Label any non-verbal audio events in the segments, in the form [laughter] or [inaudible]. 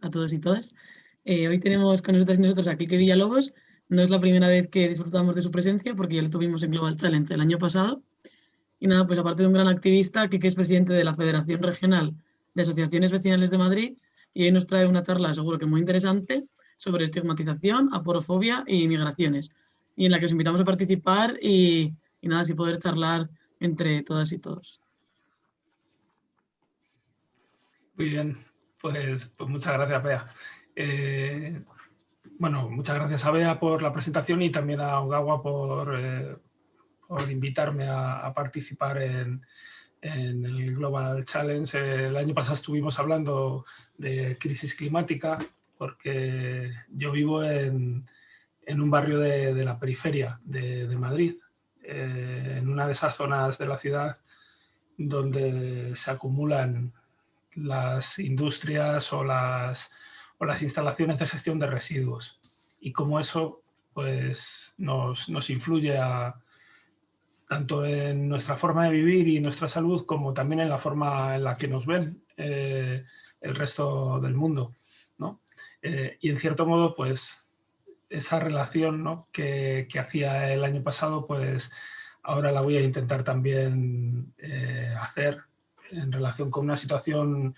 a todos y todas. Eh, hoy tenemos con nosotros y nosotros a Kike Villalobos. No es la primera vez que disfrutamos de su presencia porque ya lo tuvimos en Global Challenge el año pasado. Y nada, pues aparte de un gran activista, Kike es presidente de la Federación Regional de Asociaciones Vecinales de Madrid y hoy nos trae una charla seguro que muy interesante sobre estigmatización, aporofobia y migraciones y en la que os invitamos a participar y, y nada, así poder charlar entre todas y todos. Muy bien, pues, pues muchas gracias, Bea. Eh, bueno, muchas gracias a Bea por la presentación y también a Ogawa por, eh, por invitarme a, participar en, en, el Global Challenge. El año pasado estuvimos hablando de crisis climática porque yo vivo en, en un barrio de, de la periferia de, de Madrid, eh, en una de esas zonas de la ciudad donde se acumulan las industrias o las, o las instalaciones de gestión de residuos y cómo eso pues, nos, nos influye tanto en nuestra forma de vivir y nuestra salud como también en la forma en la que nos ven eh, el resto del mundo. ¿no? Eh, y en cierto modo, pues esa relación ¿no? que, que, hacía el año pasado, pues ahora la voy a intentar también eh, hacer en relación con una situación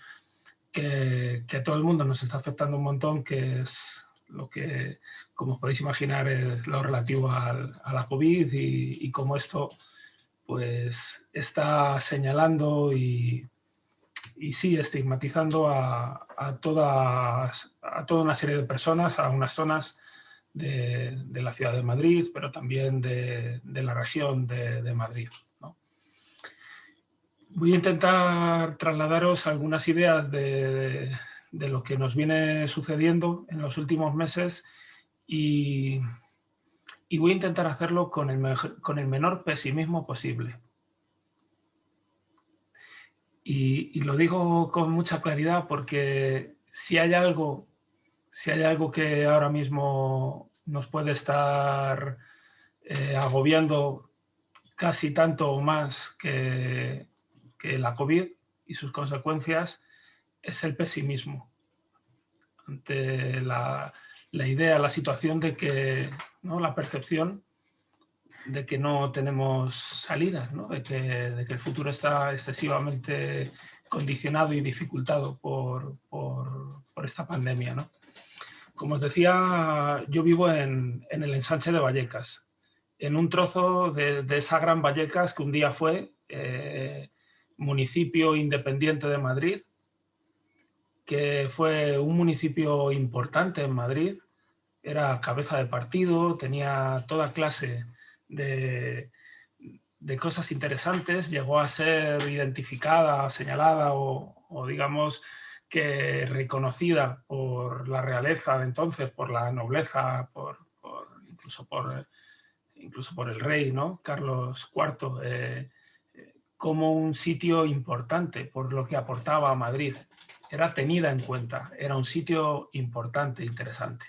que, a todo el mundo nos está afectando un montón, que es lo que, como podéis imaginar, es lo relativo a la COVID y, cómo esto pues, está señalando y, y sí, estigmatizando a, toda una serie de personas, a unas zonas de, la ciudad de Madrid, pero también de, la región de Madrid. Voy a intentar trasladaros algunas ideas de, de, lo que nos viene sucediendo en los últimos meses y, y voy a intentar hacerlo con el, con el menor pesimismo posible. Y, y, lo digo con mucha claridad porque si hay algo, si hay algo que ahora mismo nos puede estar eh, agobiando casi tanto o más que, que la COVID y sus consecuencias es el pesimismo ante la, la idea, la situación de que, ¿no? la percepción de que no tenemos salidas, ¿no? de, que, de, que, el futuro está excesivamente condicionado y dificultado por, por, por esta pandemia. ¿no? Como os decía, yo vivo en, en, el ensanche de Vallecas, en un trozo de, de esa gran Vallecas que un día fue eh, municipio independiente de Madrid, que fue un municipio importante en Madrid, era cabeza de partido, tenía toda clase de, de cosas interesantes, llegó a ser identificada, señalada o, digamos que reconocida por la realeza de entonces, por la nobleza, por, incluso, por, incluso por el rey, ¿no? Carlos IV, como un sitio importante por lo que aportaba a Madrid. Era tenida en cuenta, era un sitio importante, interesante.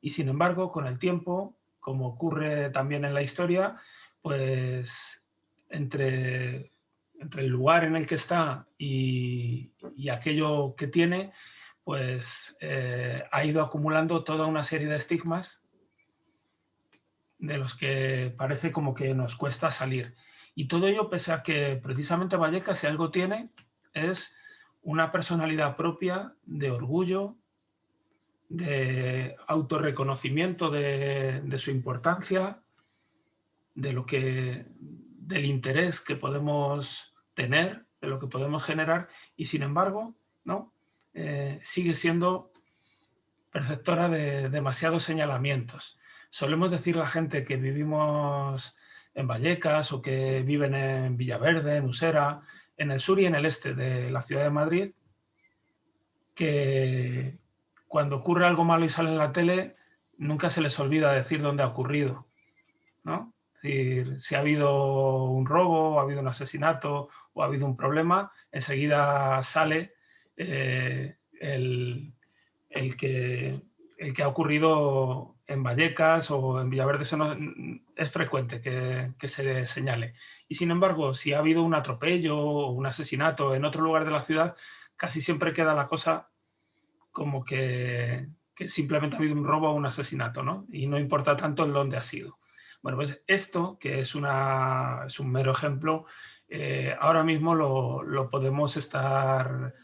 Y sin embargo, con el tiempo, como ocurre también en la historia, pues entre, entre el lugar en el que está y, aquello que tiene, pues eh, ha ido acumulando toda una serie de estigmas de los que parece como que nos cuesta salir. Y todo ello pese a que precisamente Vallecas, si algo tiene, es una personalidad propia de orgullo, de autorreconocimiento de, de su importancia, de lo que, del interés que podemos tener, de lo que podemos generar, y sin embargo, ¿no? Eh, sigue siendo perceptora de demasiados señalamientos. Solemos decir la gente que vivimos en Vallecas o que viven en Villaverde, en Usera, en el sur y en el este de la ciudad de Madrid, que cuando ocurre algo malo y sale en la tele, nunca se les olvida decir dónde ha ocurrido. ¿no? Es decir, si ha habido un robo, ha habido un asesinato o ha habido un problema, enseguida sale eh, el, el, que, el que ha ocurrido en Vallecas o en Villaverde eso no, es frecuente que, se señale. Y sin embargo, si ha habido un atropello o un asesinato en otro lugar de la ciudad, casi siempre queda la cosa como que, simplemente ha habido un robo o un asesinato, ¿no? Y no importa tanto el dónde ha sido. Bueno, pues esto, que es, una, es un mero ejemplo, eh, ahora mismo lo, podemos estar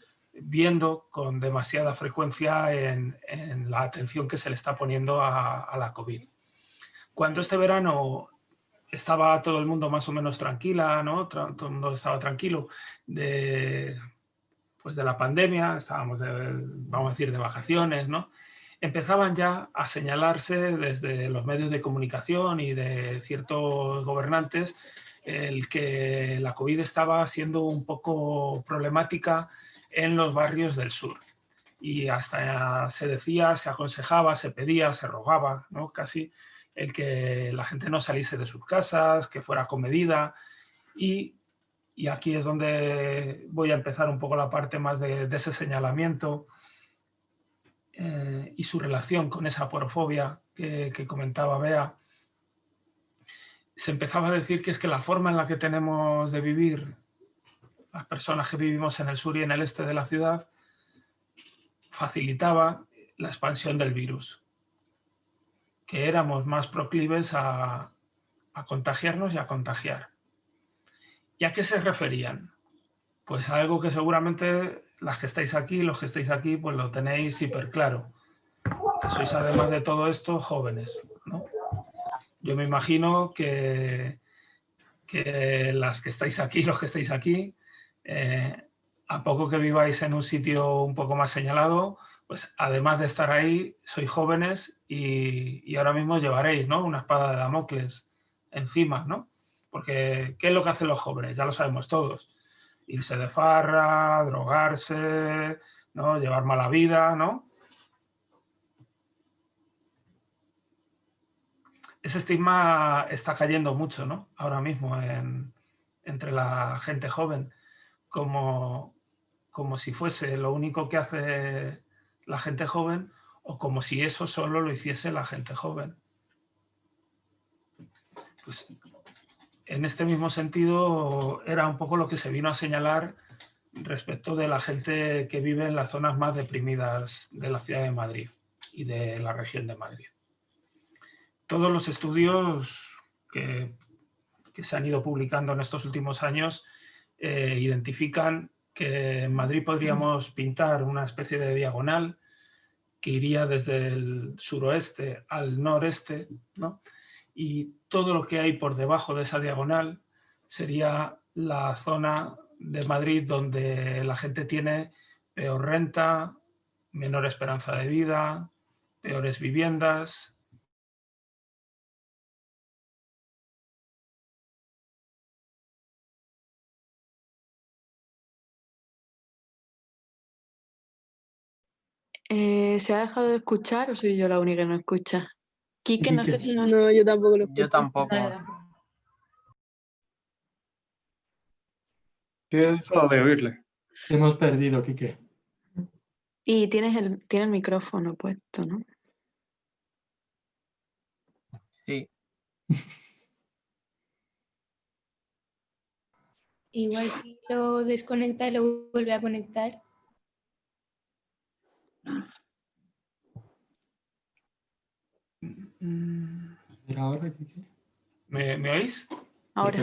viendo con demasiada frecuencia en, la atención que se le está poniendo a, la COVID. Cuando este verano estaba todo el mundo más o menos tranquila, ¿no? todo el mundo estaba tranquilo de, pues de la pandemia, estábamos, vamos a decir, de vacaciones, ¿no? empezaban ya a señalarse desde los medios de comunicación y de ciertos gobernantes el que la COVID estaba siendo un poco problemática en los barrios del sur. Y hasta se decía, se aconsejaba, se pedía, se rogaba, ¿no? casi el que la gente no saliese de sus casas, que fuera comedida. Y, y aquí es donde voy a empezar un poco la parte más de, ese señalamiento eh, y su relación con esa porofobia que, que comentaba Bea se empezaba a decir que es que la forma en la que tenemos de vivir las personas que vivimos en el sur y en el este de la ciudad facilitaba la expansión del virus, que éramos más proclives a, contagiarnos y a contagiar. ¿Y a qué se referían? Pues a algo que seguramente las que estáis aquí, los que estáis aquí, pues lo tenéis hiper claro. sois además de todo esto jóvenes, ¿no? Yo me imagino que, que las que estáis aquí, los que estáis aquí, eh, a poco que viváis en un sitio un poco más señalado, pues además de estar ahí, sois jóvenes y, ahora mismo llevaréis ¿no? una espada de Damocles encima, ¿no? Porque, ¿qué es lo que hacen los jóvenes? Ya lo sabemos todos. Irse de farra, drogarse, ¿no? llevar mala vida, ¿no? ese estigma está cayendo mucho ¿no? ahora mismo entre la gente joven, como, como si fuese lo único que hace la gente joven o como si eso solo lo hiciese la gente joven. Pues en este mismo sentido era un poco lo que se vino a señalar respecto de la gente que vive en las zonas más deprimidas de la ciudad de Madrid y de la región de Madrid todos los estudios que, se han ido publicando en estos últimos años eh, identifican que en Madrid podríamos pintar una especie de diagonal que iría desde el suroeste al noreste, y todo lo que hay por debajo de esa diagonal sería la zona de Madrid donde la gente tiene peor renta, menor esperanza de vida, peores viviendas, Eh, ¿Se ha dejado de escuchar o soy yo la única que no escucha? Quique, no sé si no... No, yo tampoco lo escucho. Yo tampoco. Dejado de oírle. Hemos perdido, Quique. Y tienes el, tienes el micrófono puesto, ¿no? Sí. [laughs] Igual si lo desconecta y lo vuelve a conectar. ¿Me, ¿Me, oís? Ahora.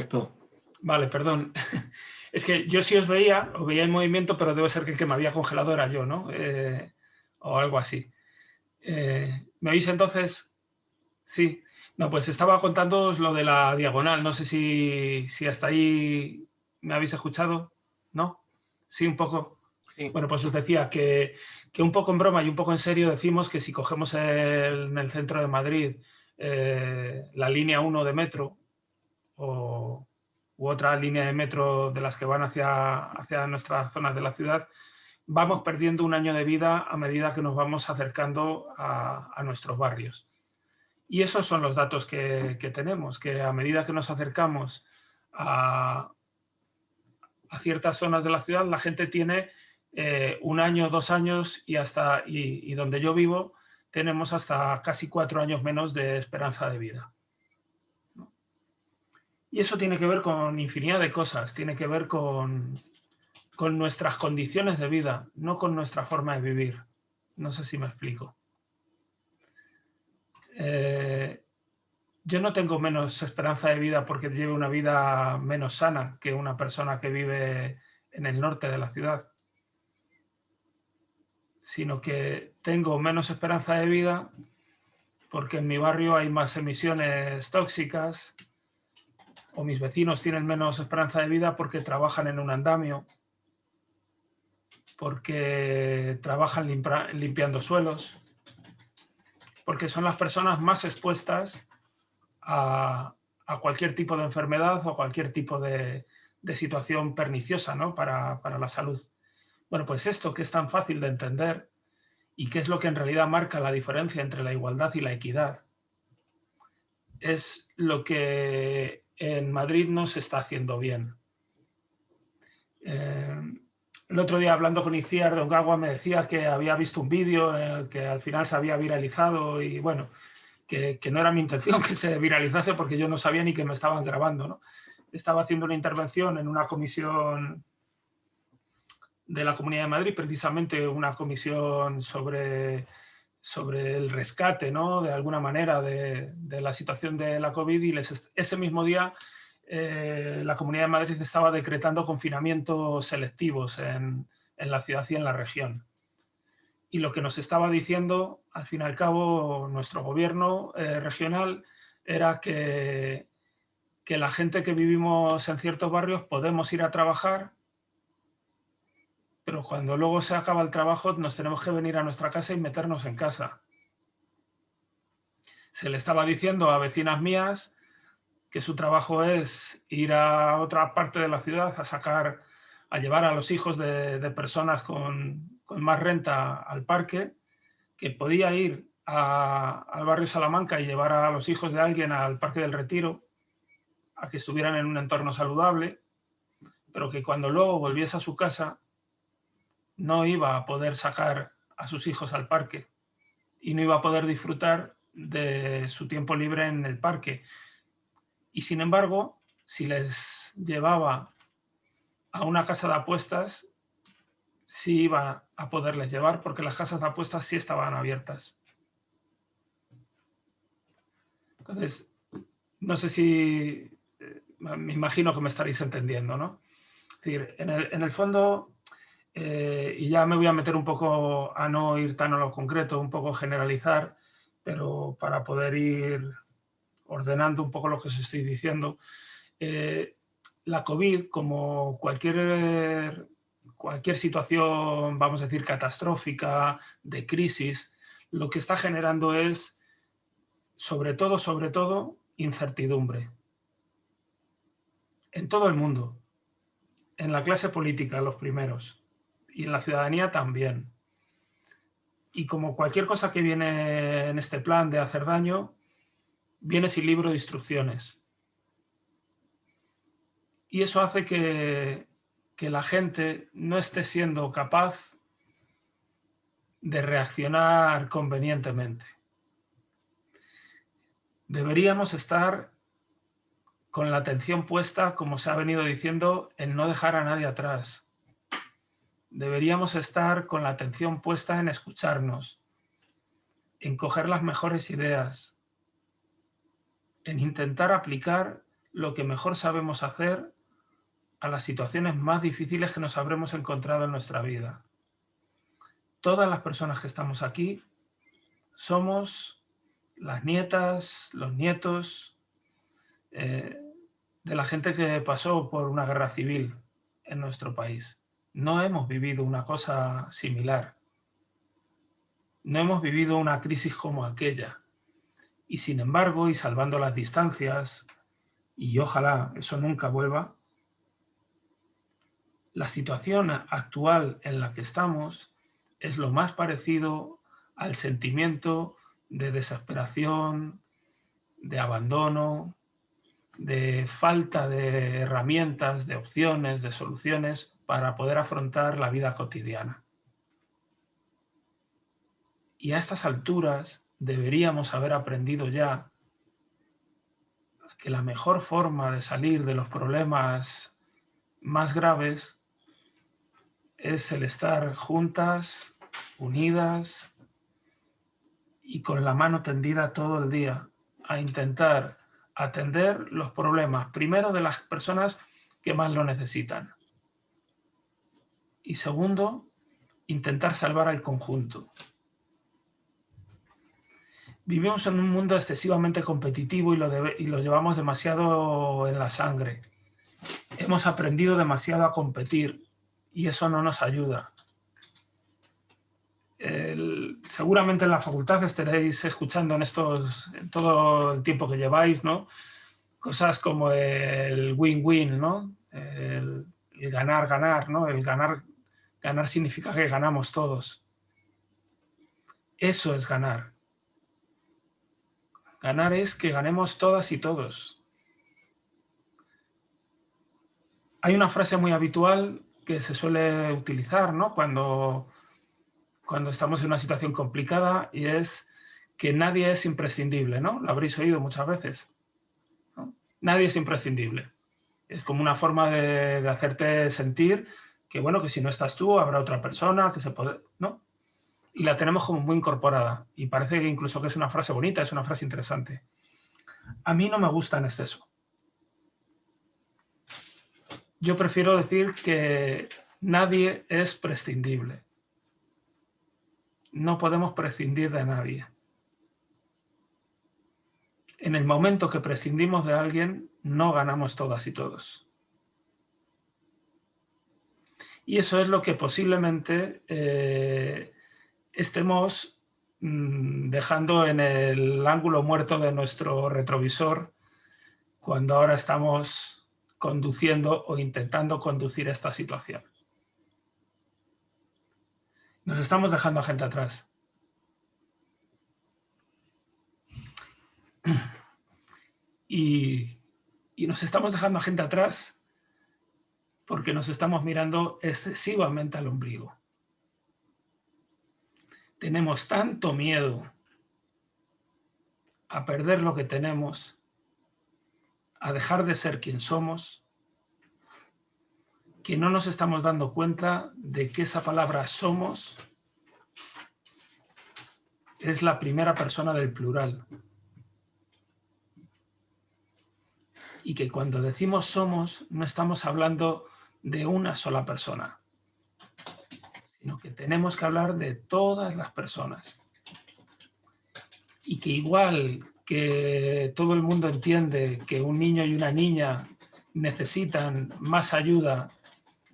Vale, perdón. [laughs] Es que yo sí os veía, os veía en movimiento, pero debe ser que el que me había congelado era yo, ¿no? Eh, o algo así. Eh, ¿Me oís entonces? Sí. No, pues estaba contándoos lo de la diagonal. No sé si, si hasta ahí me habéis escuchado. ¿No? Sí, un poco. Bueno, pues os decía que, un poco en broma y un poco en serio decimos que si cogemos en el centro de Madrid eh, la línea 1 de metro o, u otra línea de metro de las que van hacia, hacia nuestras zonas de la ciudad, vamos perdiendo un año de vida a medida que nos vamos acercando a, nuestros barrios. Y esos son los datos que, que, tenemos, que a medida que nos acercamos a, a ciertas zonas de la ciudad, la gente tiene eh, un año, dos años y, hasta, y, donde yo vivo tenemos hasta casi cuatro años menos de esperanza de vida. Y eso tiene que ver con infinidad de cosas, tiene que ver con, con nuestras condiciones de vida, no con nuestra forma de vivir. No sé si me explico. Eh, yo no tengo menos esperanza de vida porque lleve una vida menos sana que una persona que vive en el norte de la ciudad, sino que tengo menos esperanza de vida porque en mi barrio hay más emisiones tóxicas o mis vecinos tienen menos esperanza de vida porque trabajan en un andamio, porque trabajan limpiando suelos, porque son las personas más expuestas a, cualquier tipo de enfermedad o cualquier tipo de, situación perniciosa ¿no? para, para la salud. Bueno, pues esto que es tan fácil de entender y que es lo que en realidad marca la diferencia entre la igualdad y la equidad, es lo que en Madrid no se está haciendo bien. Eh, el otro día hablando con Iciar de Ongagua me decía que había visto un vídeo eh, que al final se había viralizado y bueno, que, no era mi intención que se viralizase porque yo no sabía ni que me estaban grabando. ¿no? Estaba haciendo una intervención en una comisión de la Comunidad de Madrid, precisamente una comisión sobre, sobre el rescate, ¿no? de alguna manera, de, la situación de la COVID y ese mismo día eh, la Comunidad de Madrid estaba decretando confinamientos selectivos en, la ciudad y en la región. Y lo que nos estaba diciendo, al fin y al cabo, nuestro gobierno eh, regional era que, que la gente que vivimos en ciertos barrios podemos ir a trabajar pero cuando luego se acaba el trabajo nos tenemos que venir a nuestra casa y meternos en casa. Se le estaba diciendo a vecinas mías que su trabajo es ir a otra parte de la ciudad a sacar, a llevar a los hijos de, personas con, más renta al parque, que podía ir al barrio Salamanca y llevar a los hijos de alguien al Parque del Retiro, a que estuvieran en un entorno saludable, pero que cuando luego volviese a su casa no iba a poder sacar a sus hijos al parque y no iba a poder disfrutar de su tiempo libre en el parque. Y sin embargo, si les llevaba a una casa de apuestas, sí iba a poderles llevar porque las casas de apuestas sí estaban abiertas. Entonces, no sé si, eh, me imagino que me estaréis entendiendo, ¿no? Es decir, en el, en el fondo, eh, y ya me voy a meter un poco a no ir tan a lo concreto, un poco generalizar, pero para poder ir ordenando un poco lo que os estoy diciendo. Eh, la COVID, como cualquier, cualquier situación, vamos a decir, catastrófica, de crisis, lo que está generando es, sobre todo, sobre todo, incertidumbre. En todo el mundo. En la clase política, los primeros y en la ciudadanía también. Y como cualquier cosa que viene en este plan de hacer daño, viene sin libro de instrucciones. Y eso hace que, que la gente no esté siendo capaz de reaccionar convenientemente. Deberíamos estar con la atención puesta, como se ha venido diciendo, en no dejar a nadie atrás, deberíamos estar con la atención puesta en escucharnos, en coger las mejores ideas, en intentar aplicar lo que mejor sabemos hacer a las situaciones más difíciles que nos habremos encontrado en nuestra vida. Todas las personas que estamos aquí somos las nietas, los nietos eh, de la gente que pasó por una guerra civil en nuestro país no hemos vivido una cosa similar. No hemos vivido una crisis como aquella. Y sin embargo, y salvando las distancias, y ojalá eso nunca vuelva, la situación actual en la que estamos es lo más parecido al sentimiento de desesperación, de abandono, de falta de herramientas, de opciones, de soluciones para poder afrontar la vida cotidiana. Y a estas alturas deberíamos haber aprendido ya que la mejor forma de salir de los problemas más graves es el estar juntas, unidas y con la mano tendida todo el día a intentar atender los problemas, primero de las personas que más lo necesitan. Y segundo, intentar salvar al conjunto. Vivimos en un mundo excesivamente competitivo y lo, y lo llevamos demasiado en la sangre. Hemos aprendido demasiado a competir y eso no nos ayuda. seguramente en la facultad estaréis escuchando en, estos, en todo el tiempo que lleváis, ¿no? Cosas como el win-win, ¿no? El, ganar, ganar, ¿no? El ganar, ganar significa que ganamos todos. Eso es ganar. Ganar es que ganemos todas y todos. Hay una frase muy habitual que se suele utilizar ¿no? cuando, cuando estamos en una situación complicada y es que nadie es imprescindible, ¿no? Lo habréis oído muchas veces. Nadie es imprescindible. Es como una forma de, de, hacerte sentir que, bueno, que si no estás tú, habrá otra persona, que se puede... ¿no? y la tenemos como muy incorporada. Y parece que incluso que es una frase bonita, es una frase interesante. A mí no me gusta en exceso. Yo prefiero decir que nadie es prescindible. No podemos prescindir de nadie. En el momento que prescindimos de alguien, no ganamos todas y todos. Y eso es lo que posiblemente eh, estemos mm, dejando en el ángulo muerto de nuestro retrovisor cuando ahora estamos conduciendo o intentando conducir esta situación. Nos estamos dejando a gente atrás. [clears throat] Y, y nos estamos dejando a gente atrás porque nos estamos mirando excesivamente al ombligo tenemos tanto miedo a perder lo que tenemos, a dejar de ser quien somos, que no nos estamos dando cuenta de que esa palabra somos es la primera persona del plural. Y que cuando decimos somos, no estamos hablando de una sola persona sino que tenemos que hablar de todas las personas. Y que igual que todo el mundo entiende que un niño y una niña necesitan más ayuda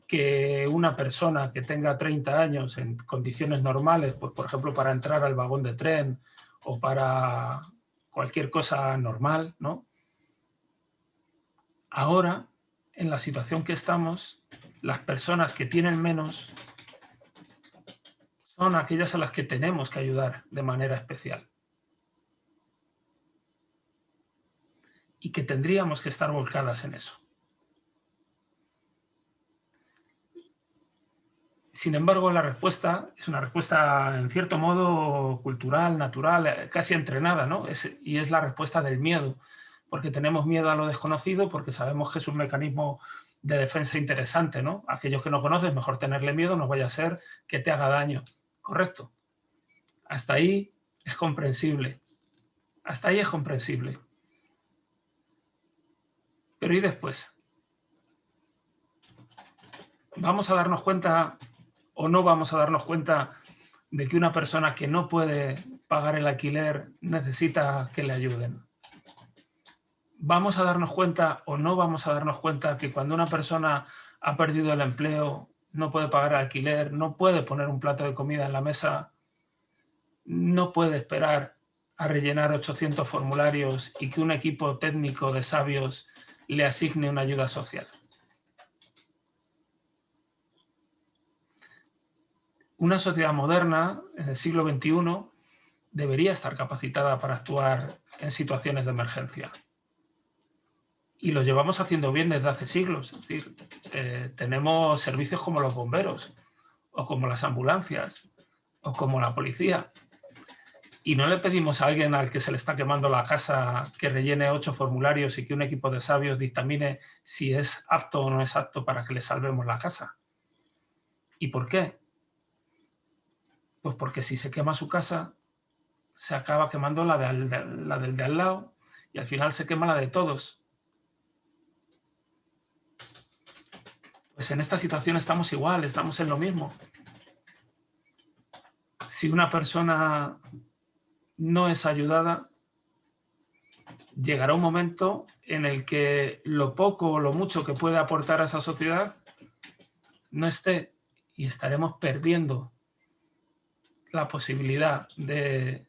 que una persona que tenga 30 años en condiciones normales, pues por ejemplo para entrar al vagón de tren o para cualquier cosa normal, ¿no? Ahora, en la situación que estamos, las personas que tienen menos son aquellas a las que tenemos que ayudar de manera especial. Y que tendríamos que estar volcadas en eso. Sin embargo, la respuesta es una respuesta, en cierto modo, cultural, natural, casi entrenada, ¿no? y es la respuesta del miedo, porque tenemos miedo a lo desconocido, porque sabemos que es un mecanismo de defensa interesante, ¿no? Aquellos que no conocen, mejor tenerle miedo, no vaya a ser que te haga daño. Correcto. Hasta ahí es comprensible. Hasta ahí es comprensible. Pero ¿y después? ¿Vamos a darnos cuenta o no vamos a darnos cuenta de que una persona que no puede pagar el alquiler necesita que le ayuden? ¿Vamos a darnos cuenta o no vamos a darnos cuenta que cuando una persona ha perdido el empleo no puede pagar alquiler, no puede poner un plato de comida en la mesa, no puede esperar a rellenar 800 formularios y que un equipo técnico de sabios le asigne una ayuda social. Una sociedad moderna, en el siglo XXI, debería estar capacitada para actuar en situaciones de emergencia y lo llevamos haciendo bien desde hace siglos. Es decir, eh, tenemos servicios como los bomberos, o como las ambulancias, o como la policía. Y no le pedimos a alguien al que se le está quemando la casa que rellene ocho formularios y que un equipo de sabios dictamine si es apto o no es apto para que le salvemos la casa. ¿Y por qué? Pues porque si se quema su casa, se acaba quemando la, la del de al lado y al final se quema la de todos. Pues en esta situación estamos igual, estamos en lo mismo. Si una persona no es ayudada, llegará un momento en el que lo poco o lo mucho que puede aportar a esa sociedad no esté y estaremos perdiendo la posibilidad de,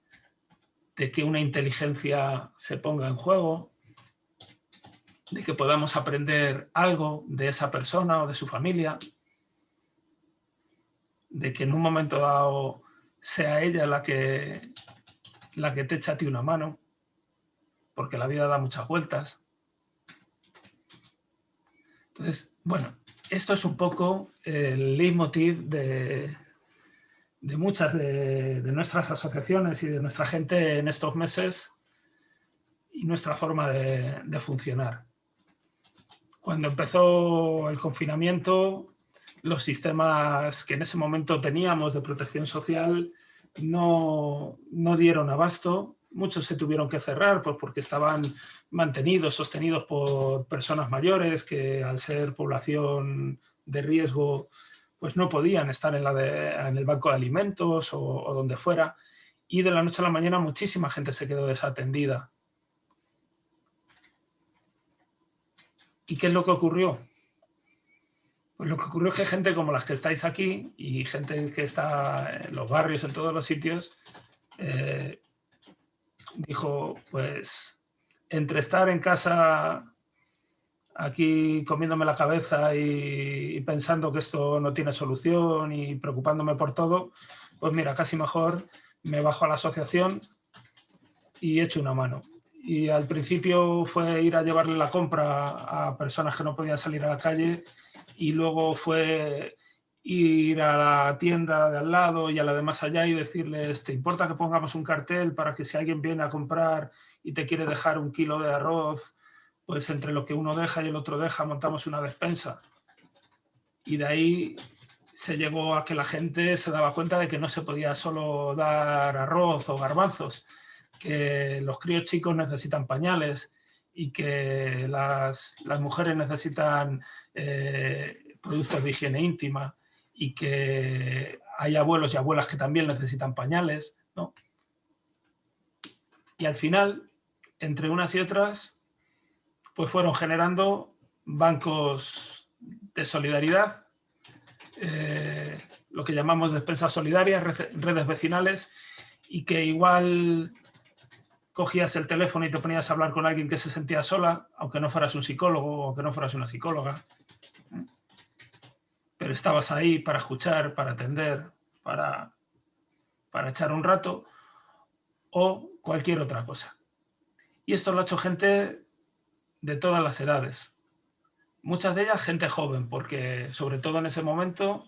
de que una inteligencia se ponga en juego, de que podamos aprender algo de esa persona o de su familia, de que en un momento dado sea ella la que, la que te echa a ti una mano, porque la vida da muchas vueltas. Entonces, bueno, esto es un poco el leitmotiv de, de muchas de, nuestras asociaciones y de nuestra gente en estos meses y nuestra forma de funcionar. Cuando empezó el confinamiento, los sistemas que en ese momento teníamos de protección social no, dieron abasto. Muchos se tuvieron que cerrar pues, porque estaban mantenidos, sostenidos por personas mayores que al ser población de riesgo pues no podían estar en, la en el banco de alimentos o donde fuera. Y de la noche a la mañana muchísima gente se quedó desatendida. ¿Y qué es lo que ocurrió? Pues lo que ocurrió es que gente como las que estáis aquí y gente que está en los barrios, en todos los sitios, eh, dijo, pues, entre estar en casa aquí comiéndome la cabeza y, pensando que esto no tiene solución y preocupándome por todo, pues mira, casi mejor me bajo a la asociación y echo una mano y al principio fue ir a llevarle la compra a personas que no podían salir a la calle y luego fue ir a la tienda de al lado y a la de más allá y decirles, ¿te importa que pongamos un cartel para que si alguien viene a comprar y te quiere dejar un kilo de arroz, pues entre lo que uno deja y el otro deja montamos una despensa? Y de ahí se llegó a que la gente se daba cuenta de que no se podía solo dar arroz o garbanzos, que los críos chicos necesitan pañales y que las, mujeres necesitan eh, productos de higiene íntima y que hay abuelos y abuelas que también necesitan pañales. ¿no? Y al final, entre unas y otras, pues fueron generando bancos de solidaridad, eh, lo que llamamos despensas solidarias, redes vecinales, y que igual cogías el teléfono y te ponías a hablar con alguien que se sentía sola, aunque no fueras un psicólogo o aunque no fueras una psicóloga. Pero estabas ahí para escuchar, para atender, para, para echar un rato o cualquier otra cosa. Y esto lo ha hecho gente de todas las edades. Muchas de ellas gente joven, porque sobre todo en ese momento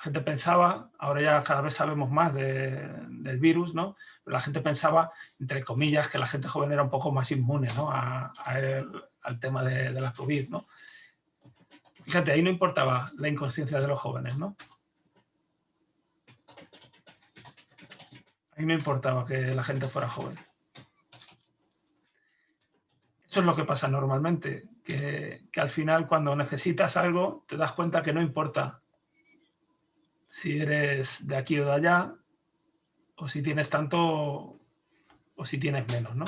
la gente pensaba, ahora ya cada vez sabemos más del virus, ¿no? Pero la gente pensaba, entre comillas, que la gente joven era un poco más inmune ¿no? al tema de, la COVID, ¿no? Fíjate, ahí no importaba la inconsciencia de los jóvenes, ¿no? Ahí no importaba que la gente fuera joven. Eso es lo que pasa normalmente, que al final cuando necesitas algo te das cuenta que no importa si eres de aquí o de allá, o si tienes tanto o si tienes menos, ¿no?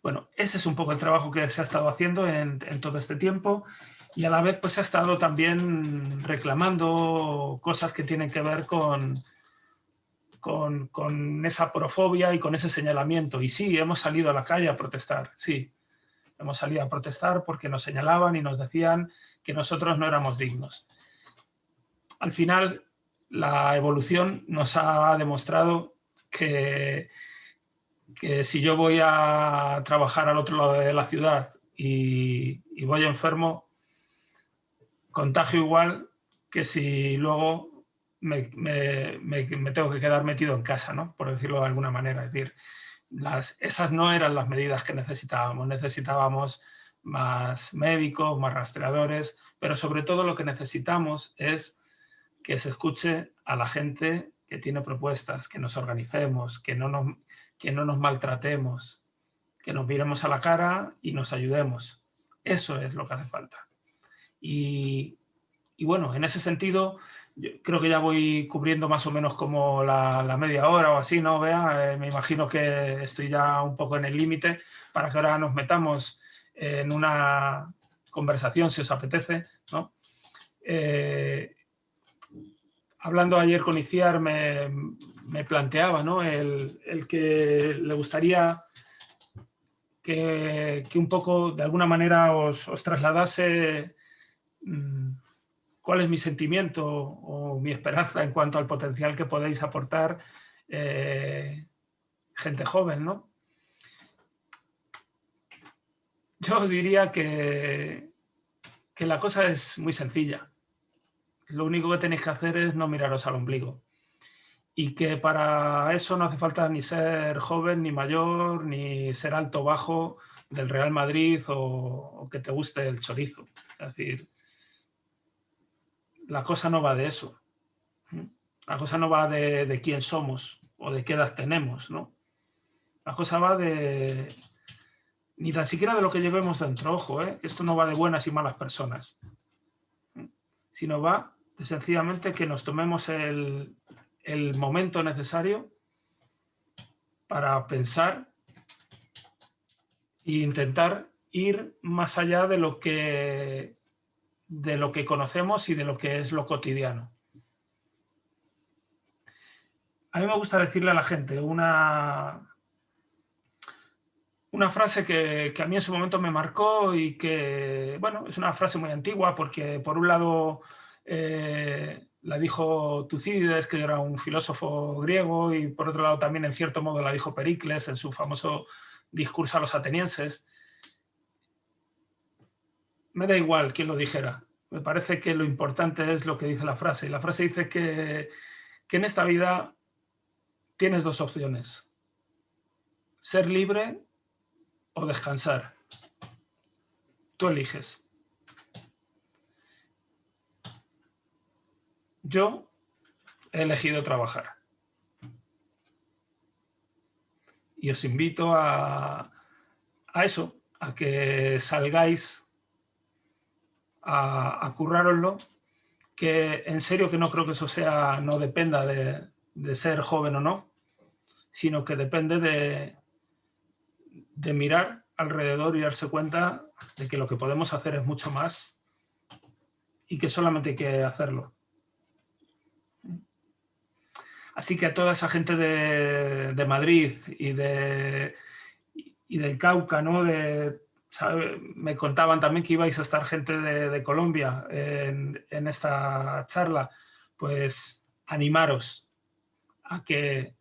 Bueno, ese es un poco el trabajo que se ha estado haciendo en, todo este tiempo y a la vez pues se ha estado también reclamando cosas que tienen que ver con, con, con, esa profobia y con ese señalamiento. Y sí, hemos salido a la calle a protestar, sí. Hemos salido a protestar porque nos señalaban y nos decían que nosotros no éramos dignos. Al final, la evolución nos ha demostrado que, que si yo voy a trabajar al otro lado de la ciudad y, voy enfermo, contagio igual que si luego me, tengo que quedar metido en casa, ¿no? por decirlo de alguna manera. Es decir, las, esas no eran las medidas que necesitábamos. Necesitábamos más médicos, más rastreadores, pero sobre todo lo que necesitamos es que se escuche a la gente que tiene propuestas, que nos organicemos, que no nos, que no nos maltratemos, que nos miremos a la cara y nos ayudemos. Eso es lo que hace falta. Y, bueno, en ese sentido, creo que ya voy cubriendo más o menos como la, media hora o así, ¿no? Vea, eh, me imagino que estoy ya un poco en el límite para que ahora nos metamos en una conversación, si os apetece, ¿no? Eh, hablando ayer con Iciar me, planteaba ¿no? el, que le gustaría que, un poco de alguna manera os, trasladase mm, cuál es mi sentimiento o mi esperanza en cuanto al potencial que podéis aportar eh, gente joven. ¿no? Yo diría que, que la cosa es muy sencilla lo único que tenéis que hacer es no miraros al ombligo. Y que para eso no hace falta ni ser joven, ni mayor, ni ser alto o bajo del Real Madrid o, que te guste el chorizo. Es decir, la cosa no va de eso. La cosa no va de, quién somos o de qué edad tenemos, ¿no? La cosa va de... Ni tan siquiera de lo que llevemos dentro, ojo, ¿eh? esto no va de buenas y malas personas, sino va sencillamente que nos tomemos el, momento necesario para pensar e intentar ir más allá de lo que de lo que conocemos y de lo que es lo cotidiano. A mí me gusta decirle a la gente una, una frase que, que, a mí en su momento me marcó y que, bueno, es una frase muy antigua porque por un lado eh, la dijo Tucídides, que era un filósofo griego, y por otro lado también en cierto modo la dijo Pericles en su famoso discurso a los atenienses. Me da igual quién lo dijera. Me parece que lo importante es lo que dice la frase. Y la frase dice que, que en esta vida tienes dos opciones. Ser libre o descansar. Tú eliges. Yo he elegido trabajar. Y os invito a, eso, a que salgáis a, a currároslo, que en serio que no creo que eso sea, no dependa de, de ser joven o no, sino que depende de, de mirar alrededor y darse cuenta de que lo que podemos hacer es mucho más y que solamente hay que hacerlo. Así que a toda esa gente de, Madrid y, de, y del Cauca, ¿no? me contaban también que ibais a estar gente de, Colombia en, en, esta charla, pues animaros a que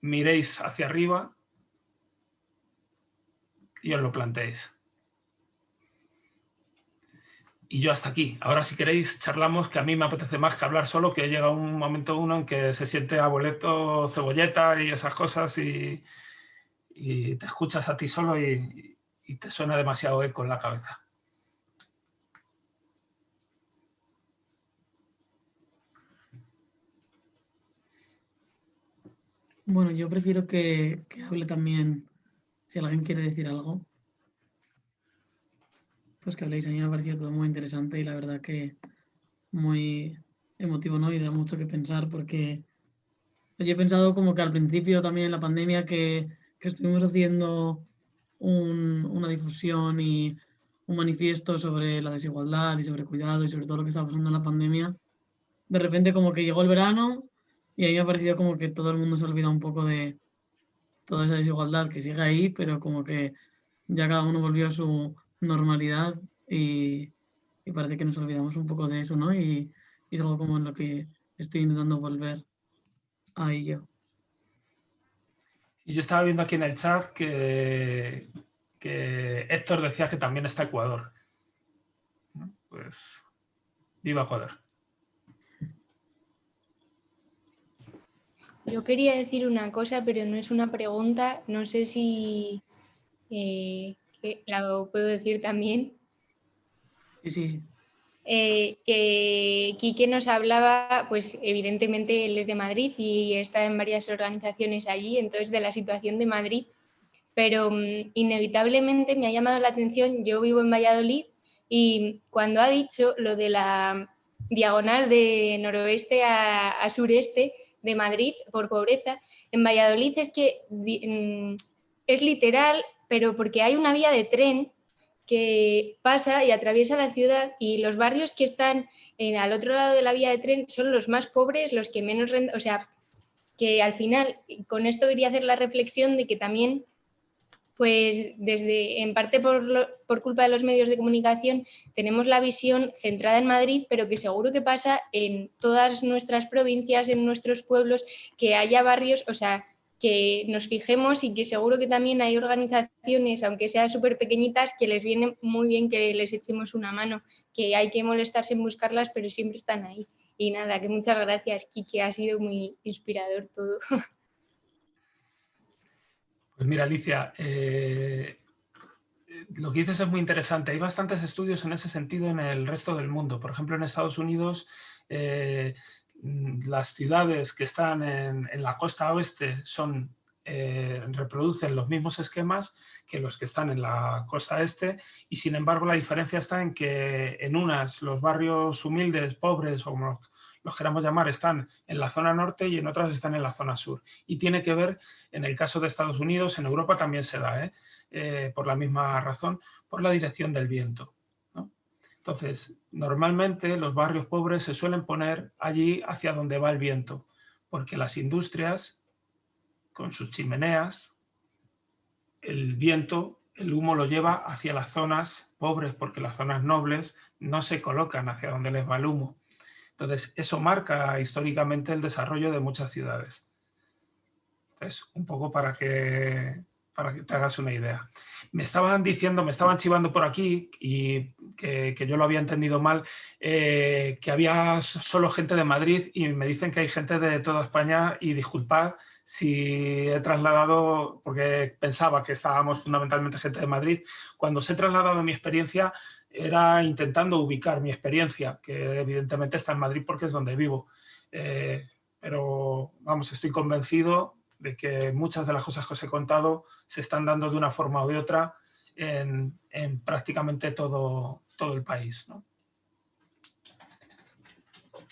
miréis hacia arriba y os lo planteéis. Y yo hasta aquí. Ahora si queréis charlamos, que a mí me apetece más que hablar solo, que llega un momento uno en que se siente abueleto, cebolleta y esas cosas y, te escuchas a ti solo y, te suena demasiado eco en la cabeza. Bueno, yo prefiero que hable también, si alguien quiere decir algo pues que habléis. A mí me ha parecido todo muy interesante y la verdad que muy emotivo, ¿no? Y da mucho que pensar porque yo he pensado como que al principio también en la pandemia que, que estuvimos haciendo una difusión y un manifiesto sobre la desigualdad y sobre cuidado y sobre todo lo que estaba pasando en la pandemia. De repente como que llegó el verano y a mí me ha parecido como que todo el mundo se olvida un poco de toda esa desigualdad que sigue ahí, pero como que ya cada uno volvió a su normalidad y, parece que nos olvidamos un poco de eso, ¿no? Y, es algo como en lo que estoy intentando volver a ello. Y yo estaba viendo aquí en el chat que, que Héctor decía que también está Ecuador. Pues viva Ecuador. Yo quería decir una cosa, pero no es una pregunta. No sé si eh, la puedo decir también. Sí, sí. eh, que Quique nos hablaba, pues evidentemente él es de Madrid y está en varias organizaciones allí, entonces de la situación de Madrid, pero mm, inevitablemente me ha llamado la atención, yo vivo en Valladolid y cuando ha dicho lo de la diagonal de noroeste a, sureste de Madrid por pobreza, en Valladolid es que mm, es literal, pero porque hay una vía de tren que pasa y atraviesa la ciudad y los barrios que están en, al otro lado de la vía de tren son los más pobres, los que menos o sea, que al final, con esto quería hacer la reflexión de que también, pues desde, en parte por, por culpa de los medios de comunicación, tenemos la visión centrada en Madrid, pero que seguro que pasa en todas nuestras provincias, en nuestros pueblos, que haya barrios, o sea, que nos fijemos y que seguro que también hay organizaciones, aunque sean súper pequeñitas, que les viene muy bien que les echemos una mano, que hay que molestarse en buscarlas, pero siempre están ahí. Y nada, que muchas gracias, Kiki, ha sido muy inspirador todo. [laughs] Pues mira, Alicia, eh, lo que dices es muy interesante. Hay bastantes estudios en ese sentido en el resto del mundo. Por ejemplo, en Estados Unidos eh, las ciudades que están en, la costa oeste son, eh, reproducen los mismos esquemas que los que están en la costa este y sin embargo la diferencia está en que en unas los barrios humildes, pobres o como los queramos llamar, están en la zona norte y en otras están en la zona sur. Y tiene que ver, en el caso de Estados Unidos, en Europa también se da, ¿eh? Eh, por la misma razón, por la dirección del viento. Entonces, normalmente los barrios pobres se suelen poner allí hacia donde va el viento, porque las industrias, con sus chimeneas, el viento, el humo lo lleva hacia las zonas pobres, porque las zonas nobles no se colocan hacia donde les va el humo. Entonces, eso marca históricamente el desarrollo de muchas ciudades. Entonces, un poco para que para que te hagas una idea. Me estaban diciendo, me estaban chivando por aquí, y que, yo lo había entendido mal, eh, que había solo gente de Madrid y me dicen que hay gente de toda España y disculpad si he trasladado, porque pensaba que estábamos fundamentalmente gente de Madrid, cuando se he trasladado mi experiencia era intentando ubicar mi experiencia, que evidentemente está en Madrid porque es donde vivo. Eh, pero vamos, estoy convencido de que muchas de las cosas que os he contado se están dando de una forma u otra en, prácticamente todo, todo el país. Pues,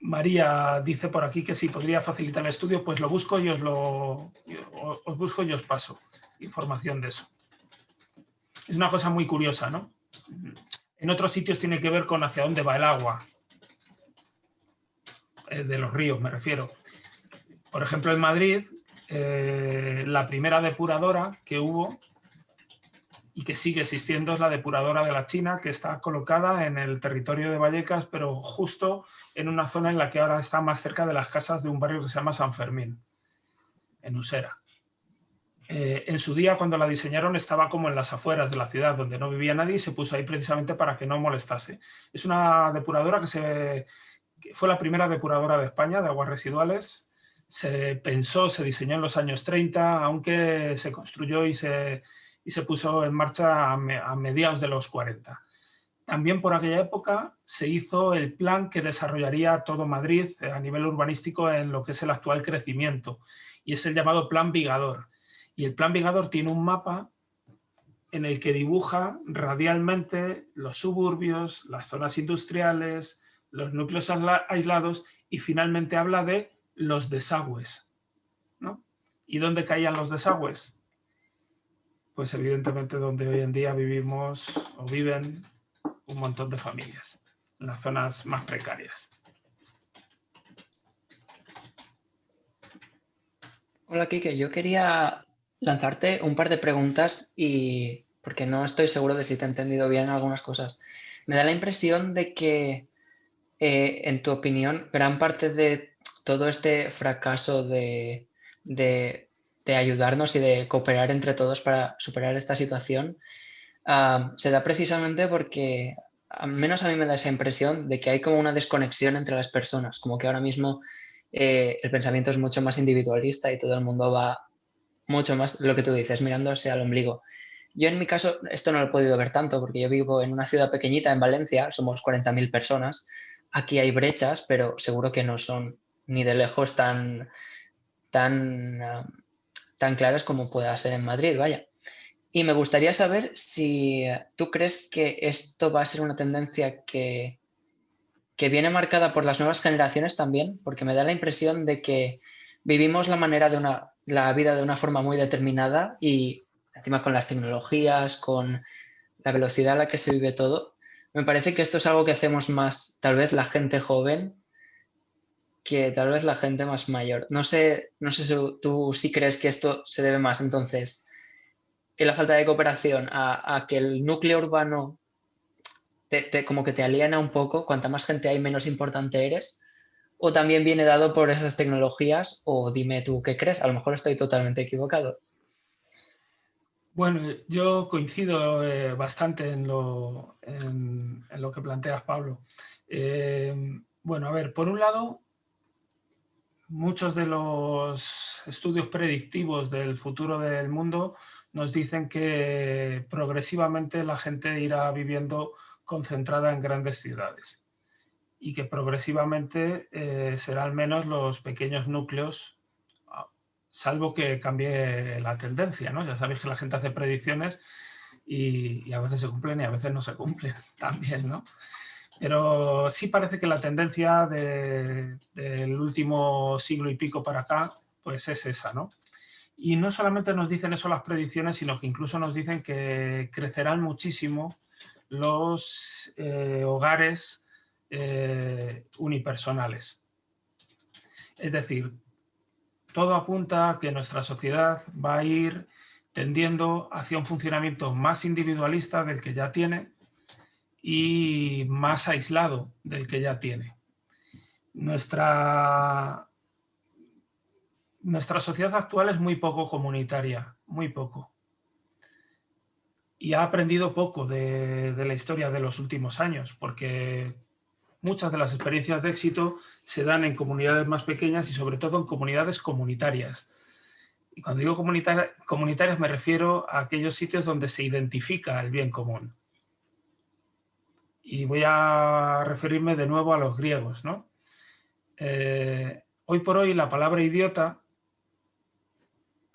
María dice por aquí que si podría facilitar el estudio, pues lo busco y os lo os busco y os paso información de eso. Es una cosa muy curiosa, ¿no? En otros sitios tiene que ver con hacia dónde va el agua. Eh, de los ríos, me refiero. Por ejemplo, en Madrid, eh, la primera depuradora que hubo y que sigue existiendo es la depuradora de la China, que está colocada en el territorio de Vallecas, pero justo en una zona en la que ahora está más cerca de las casas de un barrio que se llama San Fermín, en Usera. Eh, en su día cuando la diseñaron estaba como en las afueras de la ciudad donde no vivía nadie y se puso ahí precisamente para que no molestase. Es una depuradora que, fue la primera depuradora de España de aguas residuales. Se pensó, se diseñó en los años 30, aunque se construyó y se, puso en marcha a, a mediados de los 40. También por aquella época se hizo el plan que desarrollaría todo Madrid a nivel urbanístico en lo que es el actual crecimiento y es el llamado Plan Vigador y el plan Vigador tiene un mapa en el que dibuja radialmente los suburbios, las zonas industriales, los núcleos aislados y finalmente habla de los desagües. ¿no? ¿Y dónde caían los desagües? Pues evidentemente donde hoy en día vivimos o viven un montón de familias, en las zonas más precarias. Hola, Kike. Yo quería lanzarte un par de preguntas y porque no estoy seguro de si te he entendido bien algunas cosas. Me da la impresión de que, eh, en tu opinión, gran parte de todo este fracaso de, ayudarnos y de cooperar entre todos para superar esta situación se da precisamente porque, al menos a mí me da esa impresión de que hay como una desconexión entre las personas, como que ahora mismo eh, el pensamiento es mucho más individualista y todo el mundo va mucho más lo que tú dices, mirándose al ombligo. Yo en mi caso, esto no lo he podido ver tanto porque yo vivo en una ciudad pequeñita en Valencia, somos 40.000 personas. Aquí hay brechas, pero seguro que no son ni de lejos tan, tan, ah, tan claras como pueda ser en Madrid, vaya. Y me gustaría saber si tú crees que esto va a ser una tendencia que, que viene marcada por las nuevas generaciones también, porque me da la impresión de que vivimos la manera de una, la vida de una forma muy determinada y encima con las tecnologías, con la velocidad a la que se vive todo, me parece que esto es algo que hacemos más, tal vez la gente joven, que tal vez la gente más mayor. No sé, no sé si tú sí crees que esto se debe más entonces que la falta de cooperación a, que el núcleo urbano como que te aliena un poco, cuanta más gente hay menos importante eres, o también viene dado por esas tecnologías, o dime tú qué crees, a lo mejor estoy totalmente equivocado. Bueno, yo coincido eh, bastante en lo, que planteas, Pablo. Eh, bueno, a ver, por un lado, muchos de los estudios predictivos del futuro del mundo nos dicen que progresivamente la gente irá viviendo concentrada en grandes ciudades y que progresivamente eh, serán menos los pequeños núcleos salvo que cambie la tendencia, ¿no? Ya sabéis que la gente hace predicciones y, a veces se cumplen y a veces no se cumplen [laughs] también, ¿no? Pero sí parece que la tendencia del último siglo y pico para acá, pues es esa, ¿no? Y no solamente nos dicen eso las predicciones, sino que incluso nos dicen que crecerán muchísimo los eh, hogares eh, unipersonales. Es decir, todo apunta a que nuestra sociedad va a ir tendiendo hacia un funcionamiento más individualista del que ya tiene y más aislado del que ya tiene. Nuestra, nuestra sociedad actual es muy poco comunitaria, muy poco. Y ha aprendido poco de, de la historia de los últimos años, porque muchas de las experiencias de éxito se dan en comunidades más pequeñas y sobre todo en comunidades comunitarias. Y cuando digo comunitarias me refiero a aquellos sitios donde se identifica el bien común. Y voy a referirme de nuevo a los griegos. ¿no? Eh, hoy por hoy la palabra idiota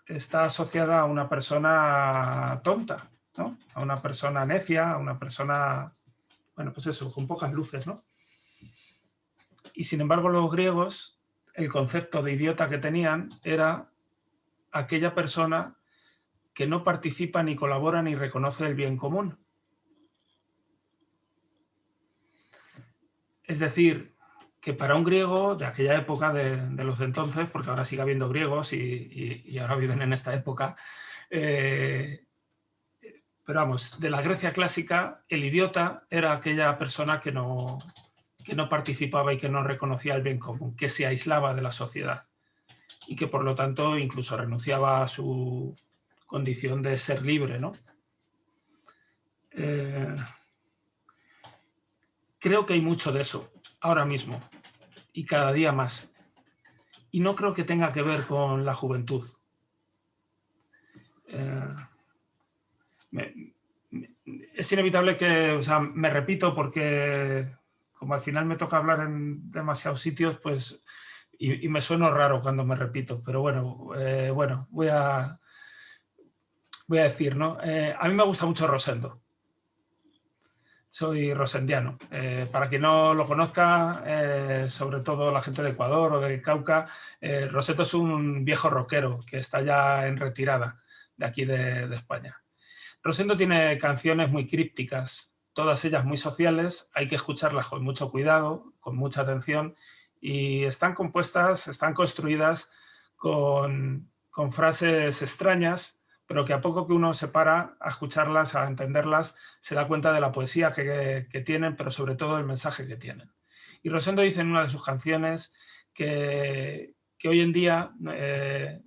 está asociada a una persona tonta, ¿no? a una persona necia, a una persona, bueno, pues eso, con pocas luces, ¿no? Y sin embargo los griegos, el concepto de idiota que tenían era aquella persona que no participa ni colabora ni reconoce el bien común. Es decir, que para un griego de aquella época, de, los de entonces, porque ahora sigue habiendo griegos y, ahora viven en esta época, eh, pero vamos, de la Grecia clásica, el idiota era aquella persona que no, que no participaba y que no reconocía el bien común, que se aislaba de la sociedad y que por lo tanto incluso renunciaba a su condición de ser libre. ¿no? Eh, creo que hay mucho de eso ahora mismo y cada día más. Y no creo que tenga que ver con la juventud. Eh, es inevitable que, o sea, me repito porque como al final me toca hablar en demasiados sitios, pues, y, me sueno raro cuando me repito, pero bueno, eh, bueno, voy a, voy a decir, ¿no? Eh, a mí me gusta mucho Rosendo. Soy rosendiano. Eh, para quien no lo conozca, sobre todo la gente de Ecuador o del Cauca, Rosendo es un viejo rockero que está ya en retirada de aquí de, de España. Rosendo tiene canciones muy crípticas, todas ellas muy sociales, hay que escucharlas con mucho cuidado, con mucha atención y están compuestas, están construidas con, frases extrañas, pero que a poco que uno se para a escucharlas, a entenderlas, se da cuenta de la poesía que, tienen, pero sobre todo el mensaje que tienen. Y Rosendo dice en una de sus canciones que, hoy en día eh,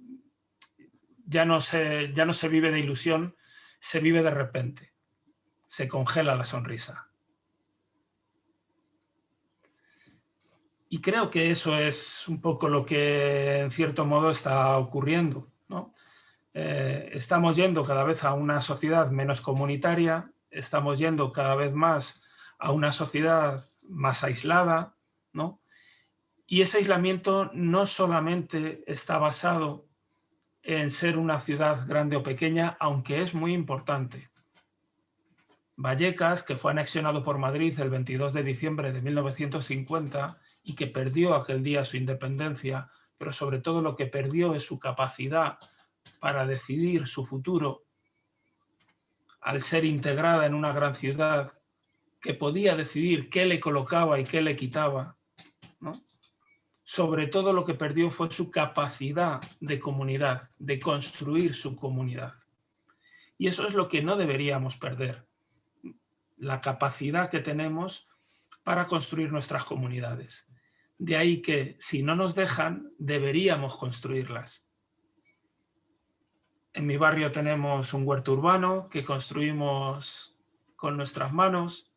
ya, no se, ya no se vive de ilusión, se vive de repente se congela la sonrisa. Y creo que eso es un poco lo que en cierto modo está ocurriendo. eh, estamos yendo cada vez a una sociedad menos comunitaria, estamos yendo cada vez más a una sociedad más aislada, ¿no? Y ese aislamiento no solamente está basado en ser una ciudad grande o pequeña, aunque es muy importante. Vallecas, que fue anexionado por Madrid el 22 de diciembre de 1950 y que perdió aquel día su independencia, pero sobre todo lo que perdió es su capacidad para decidir su futuro, al ser integrada en una gran ciudad que podía decidir qué le colocaba y qué le quitaba, sobre todo lo que perdió fue su capacidad de comunidad, de construir su comunidad. Y eso es lo que no deberíamos perder, la capacidad que tenemos para construir nuestras comunidades. De ahí que, si no nos dejan, deberíamos construirlas. En mi barrio tenemos un huerto urbano que construimos con nuestras manos.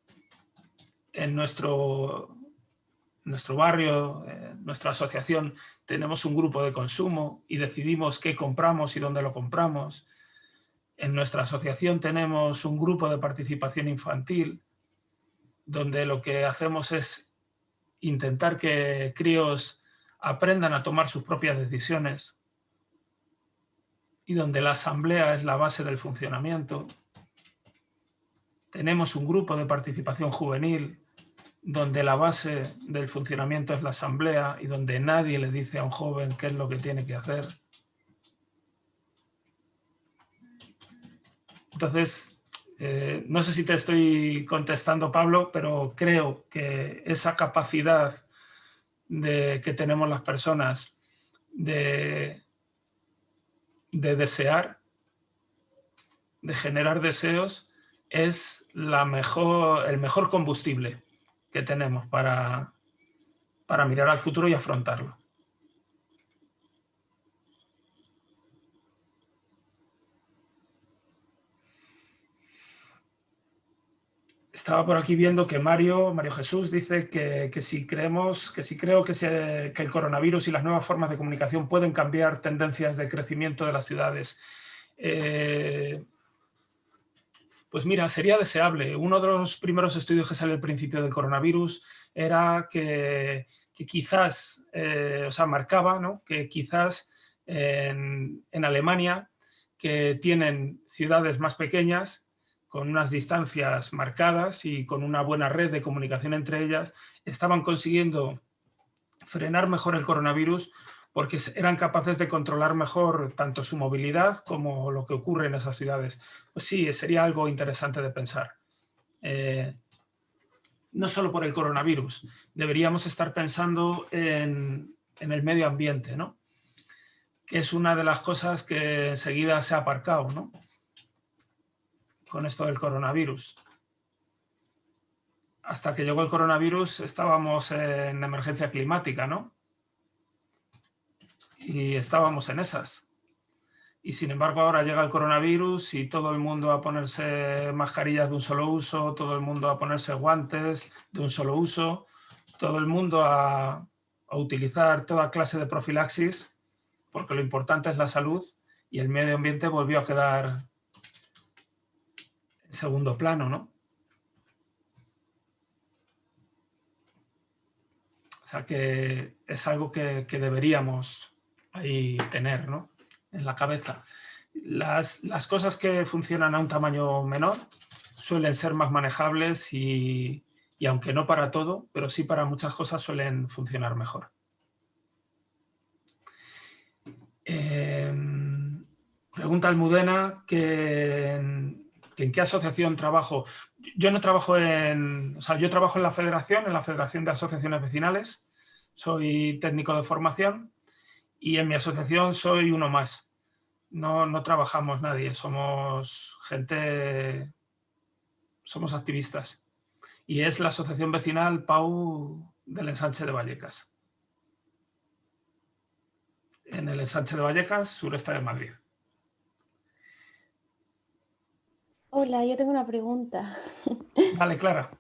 En nuestro, nuestro barrio, en nuestra asociación, tenemos un grupo de consumo y decidimos qué compramos y dónde lo compramos. En nuestra asociación tenemos un grupo de participación infantil donde lo que hacemos es intentar que críos aprendan a tomar sus propias decisiones y donde la asamblea es la base del funcionamiento. Tenemos un grupo de participación juvenil donde la base del funcionamiento es la asamblea y donde nadie le dice a un joven qué es lo que tiene que hacer. Entonces, eh, no sé si te estoy contestando, Pablo, pero creo que esa capacidad de, que tenemos las personas de, de desear, de generar deseos, es la mejor, el mejor combustible que tenemos para, para mirar al futuro y afrontarlo. Estaba por aquí viendo que Mario, Mario Jesús dice que, si creemos, que si creo que, que, el coronavirus y las nuevas formas de comunicación pueden cambiar tendencias de crecimiento de las ciudades. Eh, pues mira, sería deseable. Uno de los primeros estudios que sale al principio del coronavirus era que, quizás, eh, o sea, marcaba ¿no? que quizás en, Alemania, que tienen ciudades más pequeñas, con unas distancias marcadas y con una buena red de comunicación entre ellas, estaban consiguiendo frenar mejor el coronavirus porque eran capaces de controlar mejor tanto su movilidad como lo que ocurre en esas ciudades. Pues sí, sería algo interesante de pensar. Eh, no solo por el coronavirus, deberíamos estar pensando en, el medio ambiente, ¿no? que es una de las cosas que enseguida se ha aparcado ¿no? Con esto del coronavirus. Hasta que llegó el coronavirus estábamos en emergencia climática, ¿no? y estábamos en esas. Y sin embargo ahora llega el coronavirus y todo el mundo a ponerse mascarillas de un solo uso, todo el mundo a ponerse guantes de un solo uso, todo el mundo a, a utilizar toda clase de profilaxis, porque lo importante es la salud y el medio ambiente volvió a quedar segundo plano, ¿no? O sea que es algo que, deberíamos ahí tener ¿no? en la cabeza. Las, las, cosas que funcionan a un tamaño menor suelen ser más manejables y, y, aunque no para todo, pero sí para muchas cosas suelen funcionar mejor. Eh, pregunta Almudena que en, qué asociación trabajo. Yo no trabajo en, o sea, yo trabajo en la federación, en la Federación de Asociaciones Vecinales, soy técnico de formación y en mi asociación soy uno más. No, no trabajamos nadie, somos gente, somos activistas. Y es la Asociación Vecinal Pau del Ensanche de Vallecas. En el Ensanche de Vallecas, sureste de Madrid. Hola, yo tengo una pregunta. [laughs] Vale, Clara.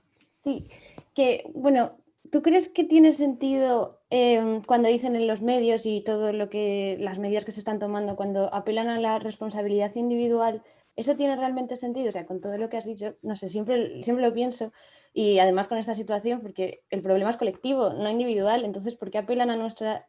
Sí, que, bueno, ¿tú crees que tiene sentido em, cuando dicen en los medios y todo lo que las medidas que se están tomando cuando apelan a la responsabilidad individual? ¿Eso tiene realmente sentido? O sea, con todo lo que has dicho, no sé, siempre, siempre lo pienso y además con esta situación, porque el problema es colectivo, no individual, entonces, ¿por qué apelan a nuestra,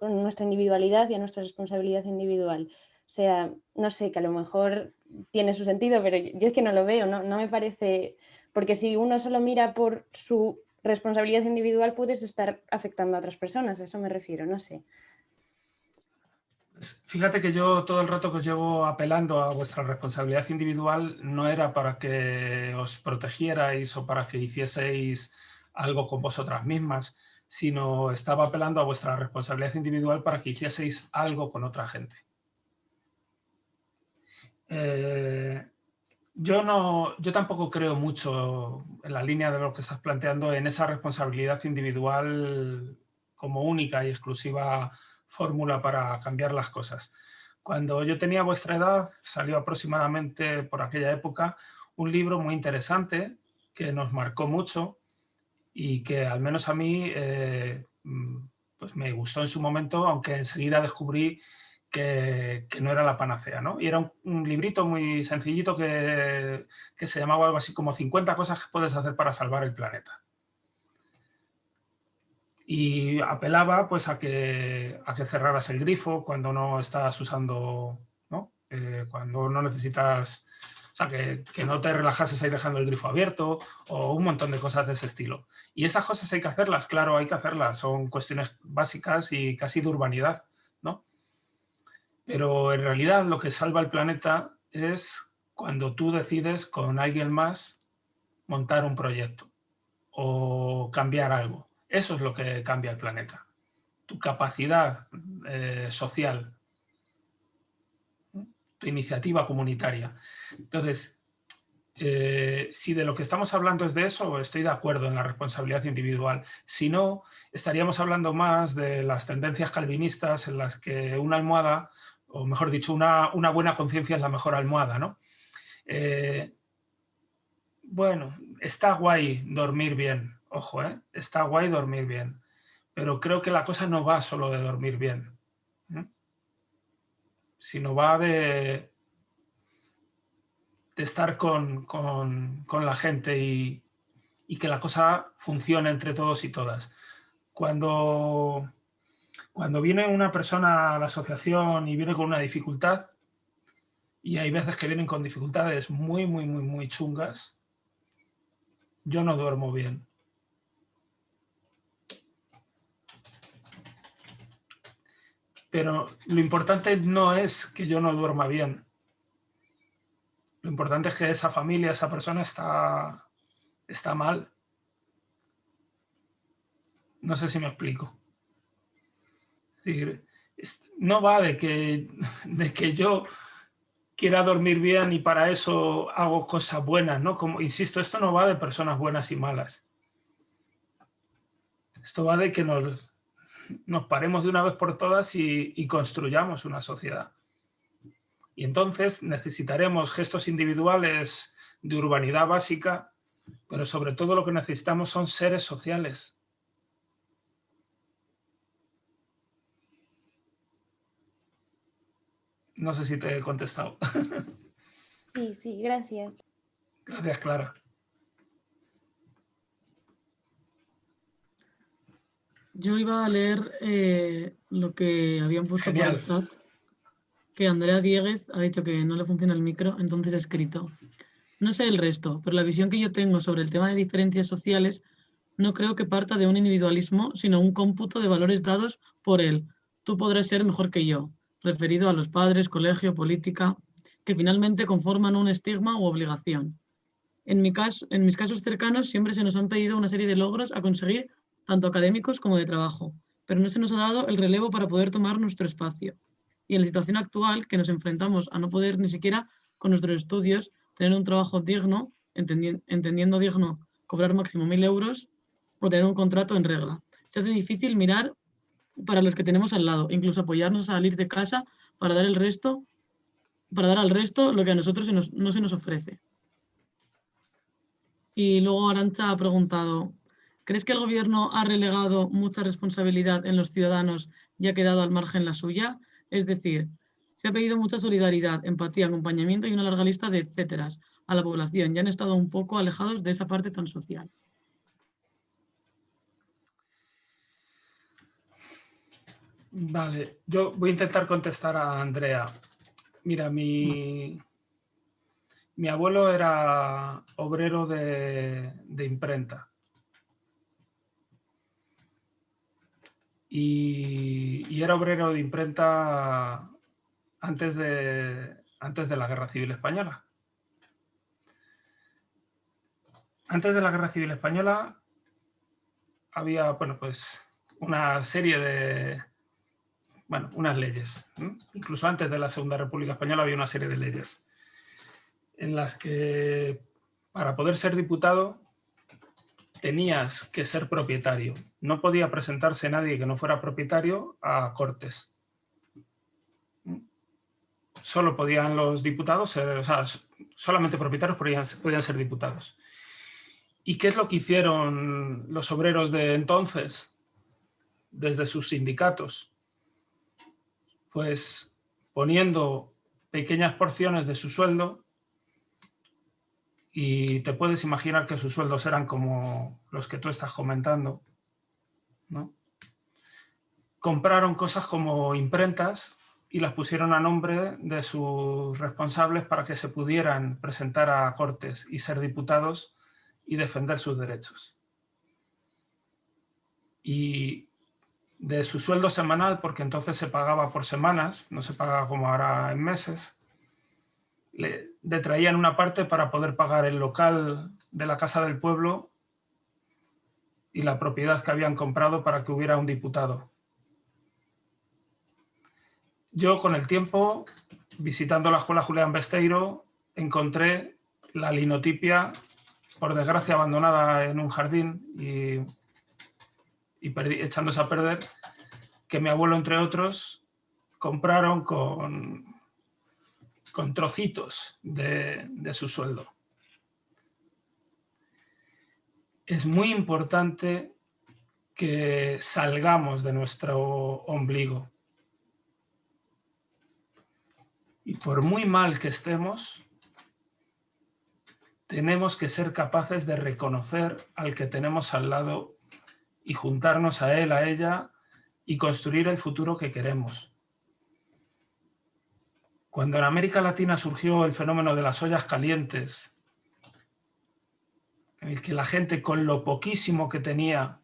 nuestra individualidad y a nuestra responsabilidad individual? O sea, no sé, que a lo mejor tiene su sentido, pero yo es que no lo veo, no, me parece, porque si uno solo mira por su responsabilidad individual puedes estar afectando a otras personas, a eso me refiero, no sé. Fíjate que yo todo el rato que os llevo apelando a vuestra responsabilidad individual no era para que os protegierais o para que hicieseis algo con vosotras mismas, sino estaba apelando a vuestra responsabilidad individual para que hicieseis algo con otra gente. Eh, yo, no, yo tampoco creo mucho en la línea de lo que estás planteando en esa responsabilidad individual como única y exclusiva fórmula para cambiar las cosas. Cuando yo tenía vuestra edad, salió aproximadamente por aquella época un libro muy interesante que nos marcó mucho y que al menos a mí eh, pues me gustó en su momento, aunque enseguida descubrí que, no era la panacea. ¿no? Y era un, librito muy sencillito que, que, se llamaba algo así como 50 cosas que puedes hacer para salvar el planeta. Y apelaba pues, a, que, a que cerraras el grifo cuando no estás usando, ¿no? Eh, cuando no necesitas, o sea, que, que no te relajases ahí dejando el grifo abierto o un montón de cosas de ese estilo. Y esas cosas hay que hacerlas, claro, hay que hacerlas, son cuestiones básicas y casi de urbanidad. Pero en realidad lo que salva el planeta es cuando tú decides con alguien más montar un proyecto o cambiar algo. Eso es lo que cambia el planeta. Tu capacidad eh, social, tu iniciativa comunitaria. Entonces, eh, si de lo que estamos hablando es de eso, estoy de acuerdo en la responsabilidad individual. Si no, estaríamos hablando más de las tendencias calvinistas en las que una almohada o mejor dicho, una, buena conciencia es la mejor almohada, ¿no? Eh, bueno, está guay dormir bien, ojo, ¿eh? está guay dormir bien, pero creo que la cosa no va solo de dormir bien, sino va de, de estar con, la gente y, y que la cosa funcione entre todos y todas. Cuando cuando viene una persona a la asociación y viene con una dificultad, y hay veces que vienen con dificultades muy, muy, muy, muy chungas, yo no duermo bien. Pero lo importante no es que yo no duerma bien. Lo importante es que esa familia, esa persona está, está mal. No sé si me explico decir, no va de que, [laughs] de que yo quiera dormir bien y para eso hago cosas buenas, ¿no? Como, insisto, esto no va de personas buenas y malas. Esto va de que nos, nos paremos de una vez por todas y, y construyamos una sociedad. Y entonces necesitaremos gestos individuales de urbanidad básica, pero sobre todo lo que necesitamos son seres sociales No sé si te he contestado. [laughs] Sí, sí, gracias. Gracias, Clara. Yo iba a leer eh, lo que habían puesto por el chat, que Andrea Dieguez ha dicho que no le funciona el micro, entonces ha escrito. No sé el resto, pero la visión que yo tengo sobre el tema de diferencias sociales no creo que parta de un individualismo, sino un cómputo de valores dados por él. Tú podrás ser mejor que yo referido a los padres, colegio, política, que finalmente conforman un estigma u obligación. En, mi caso, en mis casos cercanos siempre se nos han pedido una serie de logros a conseguir, tanto académicos como de trabajo, pero no se nos ha dado el relevo para poder tomar nuestro espacio. Y en la situación actual, que nos enfrentamos a no poder ni siquiera con nuestros estudios tener un trabajo digno, entendiendo digno cobrar máximo mil euros o tener un contrato en regla. Se hace difícil mirar para los que tenemos al lado, incluso apoyarnos a salir de casa para dar el resto, para dar al resto lo que a nosotros no se nos ofrece. Y luego Arancha ha preguntado, ¿crees que el gobierno ha relegado mucha responsabilidad en los ciudadanos y ha quedado al margen la suya? Es decir, se ha pedido mucha solidaridad, empatía, acompañamiento y una larga lista de etcéteras a la población y han estado un poco alejados de esa parte tan social. Vale, yo voy a intentar contestar a Andrea. Mira, mi, mi abuelo era obrero de, imprenta. Y, era obrero de imprenta antes de, antes de la Guerra Civil Española. Antes de la Guerra Civil Española había, bueno, pues una serie de, bueno, unas leyes. Incluso antes de la Segunda República Española había una serie de leyes en las que para poder ser diputado tenías que ser propietario. No podía presentarse nadie que no fuera propietario a Cortes. Solo podían los diputados ser, o sea, solamente propietarios podían, podían ser diputados. ¿Y qué es lo que hicieron los obreros de entonces desde sus sindicatos? Pues poniendo pequeñas porciones de su sueldo y te puedes imaginar que sus sueldos eran como los que tú estás comentando, ¿no? Compraron cosas como imprentas y las pusieron a nombre de sus responsables para que se pudieran presentar a cortes y ser diputados y defender sus derechos. Y de su sueldo semanal, porque entonces se pagaba por semanas, no se pagaba como ahora en meses, le detraían una parte para poder pagar el local de la Casa del Pueblo y la propiedad que habían comprado para que hubiera un diputado. Yo con el tiempo, visitando la escuela Julián Besteiro, encontré la linotipia, por desgracia abandonada en un jardín y y echándose a perder, que mi abuelo, entre otros, compraron con, con trocitos de, de su sueldo. Es muy importante que salgamos de nuestro ombligo. Y por muy mal que estemos, tenemos que ser capaces de reconocer al que tenemos al lado y juntarnos a él, a ella y construir el futuro que queremos. Cuando en América Latina surgió el fenómeno de las ollas calientes, en el que la gente con lo poquísimo que tenía,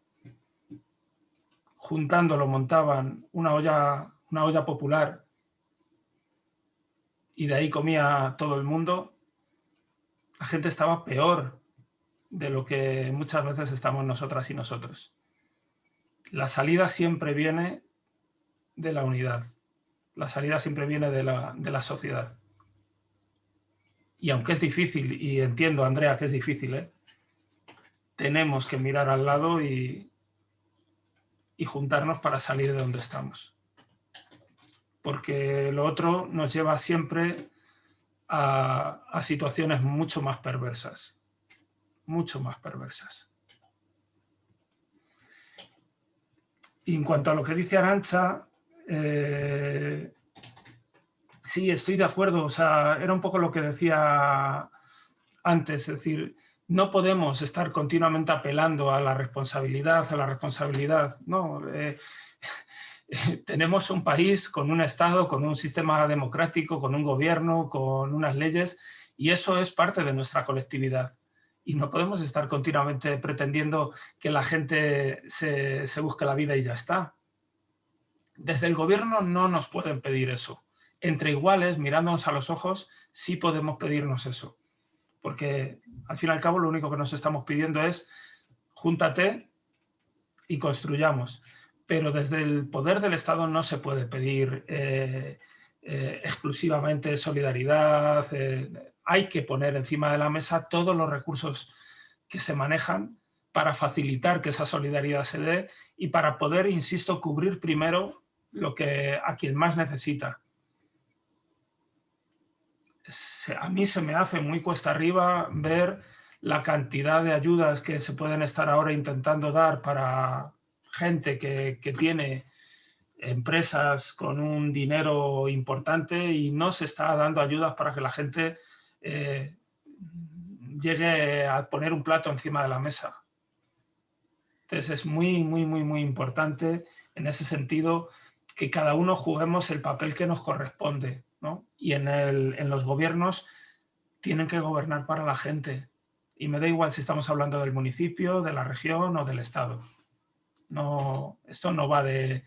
juntándolo, montaban una olla, una olla popular y de ahí comía todo el mundo, la gente estaba peor de lo que muchas veces estamos nosotras y nosotros la salida siempre viene de la unidad. La salida siempre viene de la, sociedad. Y aunque es difícil, y entiendo, Andrea, que es difícil, ¿eh? tenemos que mirar al lado y, y juntarnos para salir de donde estamos. Porque lo otro nos lleva siempre a, a situaciones mucho más perversas. Mucho más perversas. Y en cuanto a lo que dice Arancha, eh, sí, estoy de acuerdo. O sea, era un poco lo que decía antes, es decir, no podemos estar continuamente apelando a la responsabilidad, a la responsabilidad. No, eh, [laughs] tenemos un país con un Estado, con un sistema democrático, con un gobierno, con unas leyes, y eso es parte de nuestra colectividad y no podemos estar continuamente pretendiendo que la gente se, busque la vida y ya está. Desde el gobierno no nos pueden pedir eso. Entre iguales, mirándonos a los ojos, sí podemos pedirnos eso. Porque al fin y al cabo lo único que nos estamos pidiendo es júntate y construyamos. Pero desde el poder del Estado no se puede pedir eh, eh, exclusivamente solidaridad, eh, hay que poner encima de la mesa todos los recursos que se manejan para facilitar que esa solidaridad se dé y para poder, insisto, cubrir primero lo que a quien más necesita. A mí se me hace muy cuesta arriba ver la cantidad de ayudas que se pueden estar ahora intentando dar para gente que, tiene empresas con un dinero importante y no se está dando ayudas para que la gente eh, llegue a poner un plato encima de la mesa. Entonces es muy, muy, muy, muy importante en ese sentido que cada uno juguemos el papel que nos corresponde. Y en, en los gobiernos tienen que gobernar para la gente. Y me da igual si estamos hablando del municipio, de la región o del estado. No, esto no va de,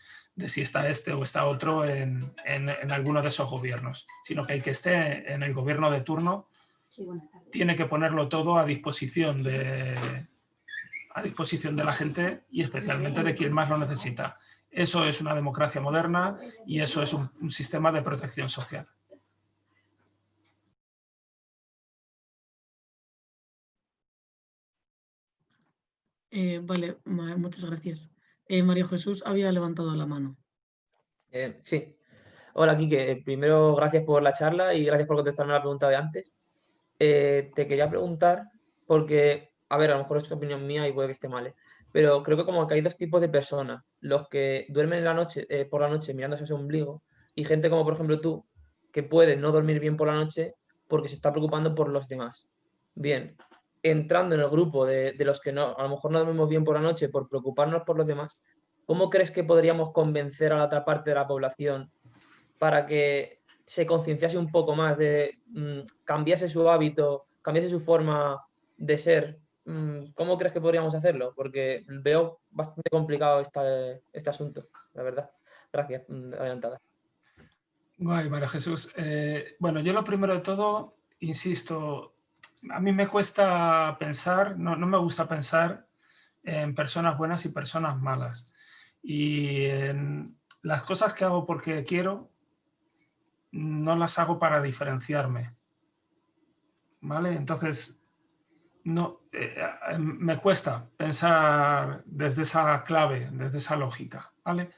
si está este o está otro en, en, alguno de esos gobiernos, sino que el que esté en el gobierno de turno tiene que ponerlo todo a disposición de, a disposición de la gente y especialmente de quien más lo necesita. Eso es una democracia moderna y eso es un, sistema de protección social. Eh, vale, muchas gracias. Eh, María Jesús había levantado la mano. Eh, sí. Hola, Quique. Primero, gracias por la charla y gracias por contestarme la pregunta de antes. te quería preguntar, porque, a ver, a lo mejor es opinión mía y puede que esté mal, pero creo que como que hay dos tipos de personas, los que duermen en la noche, eh, por la noche mirándose a su ombligo y gente como por ejemplo tú, que puede no dormir bien por la noche porque se está preocupando por los demás. Bien, entrando en el grupo de, los que a lo mejor no dormimos bien por la noche por preocuparnos por los demás, ¿cómo crees que podríamos convencer a la otra parte de la población para que se concienciase un poco más de mm, cambiase su hábito, cambiase su forma de ser Mm, ¿cómo crees que podríamos hacerlo? Porque veo bastante complicado este asunto, la verdad. Gracias, mm, adelantada. Guay, María Jesús. Eh, bueno, yo lo primero de todo, insisto, a mí me cuesta pensar, no, me gusta pensar en personas buenas y personas malas. Y las cosas que hago porque quiero, no las hago para diferenciarme. ¿Vale? Entonces, no, eh, eh, me cuesta pensar desde esa clave, desde esa lógica. ¿vale?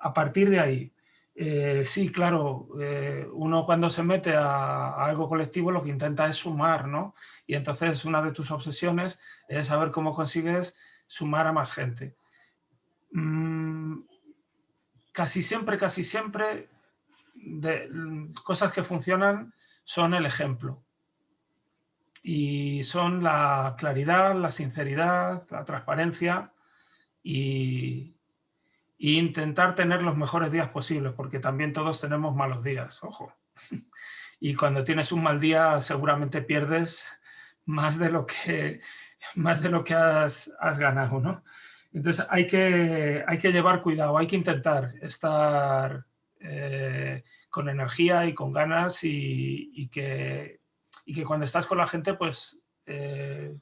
A partir de ahí, eh, sí, claro, uno cuando se mete a, algo colectivo lo que intenta es sumar, ¿no? Y entonces una de tus obsesiones es saber cómo consigues sumar a más gente. Mm, casi siempre, casi siempre, mm, cosas que funcionan son el ejemplo y son la claridad, la sinceridad, la transparencia y, intentar tener los mejores días posibles, porque también todos tenemos malos días, ojo. Y cuando tienes un mal día seguramente pierdes más de lo que, más de lo que has, ganado, ¿no? Entonces hay que, hay que llevar cuidado, hay que intentar estar eh, con energía y con ganas y que y que cuando estás con la gente, pues, eh,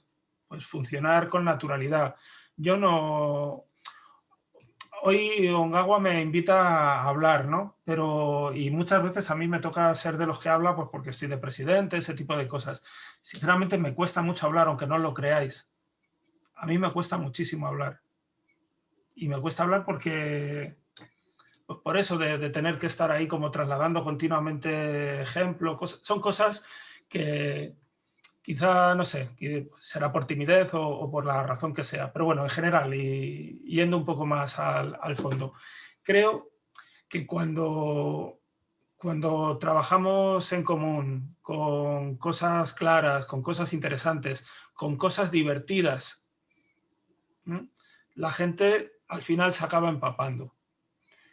pues funcionar con naturalidad. Yo no... Hoy Ongawa me invita a hablar, ¿no? Pero, y muchas veces a mí me toca ser de los que habla pues porque estoy de presidente, ese tipo de cosas. Sinceramente me cuesta mucho hablar, aunque no lo creáis. A mí me cuesta muchísimo hablar. Y me cuesta hablar porque, pues por eso de, tener que estar ahí como trasladando continuamente ejemplos, son cosas que quizá, no sé, será por timidez o, por la razón que sea, pero bueno, en general, y yendo un poco más al, fondo, creo que cuando, cuando trabajamos en común, con cosas claras, con cosas interesantes, con cosas divertidas, la gente al final se acaba empapando.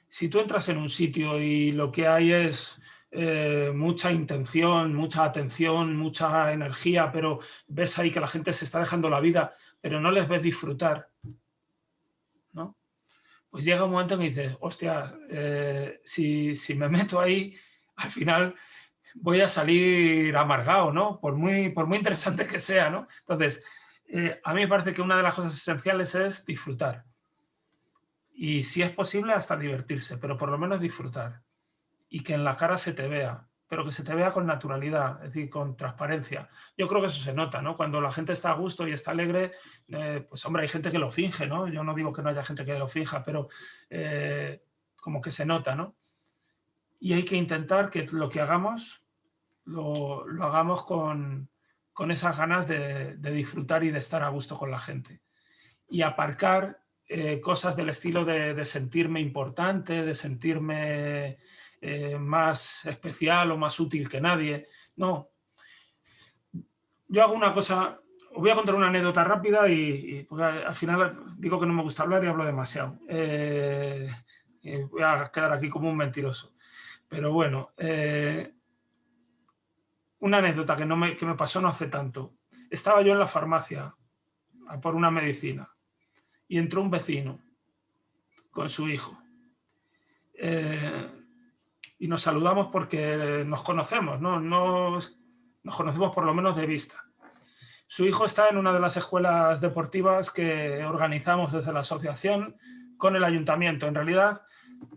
Si tú entras en un sitio y lo que hay es eh, mucha intención, mucha atención, mucha energía, pero ves ahí que la gente se está dejando la vida, pero no les ves disfrutar, ¿no? Pues llega un momento en que dices, hostia, eh, si, me meto ahí, al final voy a salir amargado, ¿no? Por muy, por muy interesante que sea, ¿no? Entonces, eh, a mí me parece que una de las cosas esenciales es disfrutar. Y si es posible, hasta divertirse, pero por lo menos disfrutar y que en la cara se te vea, pero que se te vea con naturalidad, es decir, con transparencia. Yo creo que eso se nota, ¿no? Cuando la gente está a gusto y está alegre, eh, pues hombre, hay gente que lo finge, ¿no? Yo no digo que no haya gente que lo finja, pero eh, como que se nota, ¿no? Y hay que intentar que lo que hagamos lo, hagamos con, con esas ganas de, disfrutar y de estar a gusto con la gente. Y aparcar eh, cosas del estilo de, sentirme importante, de sentirme eh, más especial o más útil que nadie. No. Yo hago una cosa, os voy a contar una anécdota rápida y, al final digo que no me gusta hablar y hablo demasiado. Eh, voy a quedar aquí como un mentiroso. Pero bueno, una anécdota que, no me, que me pasó no hace tanto. Estaba yo en la farmacia a por una medicina y entró un vecino con su hijo. Eh, y nos saludamos porque nos conocemos, ¿no? Nos, nos conocemos por lo menos de vista. Su hijo está en una de las escuelas deportivas que organizamos desde la asociación con el ayuntamiento. En realidad,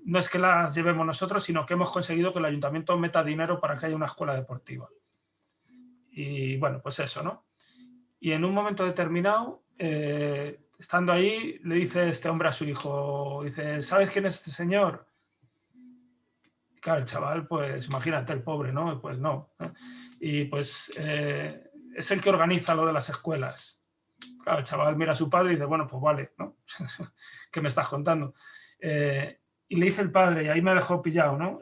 no es que las llevemos nosotros, sino que hemos conseguido que el ayuntamiento meta dinero para que haya una escuela deportiva. Y bueno, pues eso, ¿no? Y en un momento determinado, eh, estando ahí, le dice este hombre a su hijo, dice, ¿sabes quién es este señor? Claro, el chaval, pues imagínate, el pobre, ¿no? Pues no. ¿eh? Y pues eh, es el que organiza lo de las escuelas. Claro, el chaval mira a su padre y dice, bueno, pues vale, ¿no? [laughs] ¿Qué me estás contando? y le dice el padre, y ahí me dejó pillado, ¿no?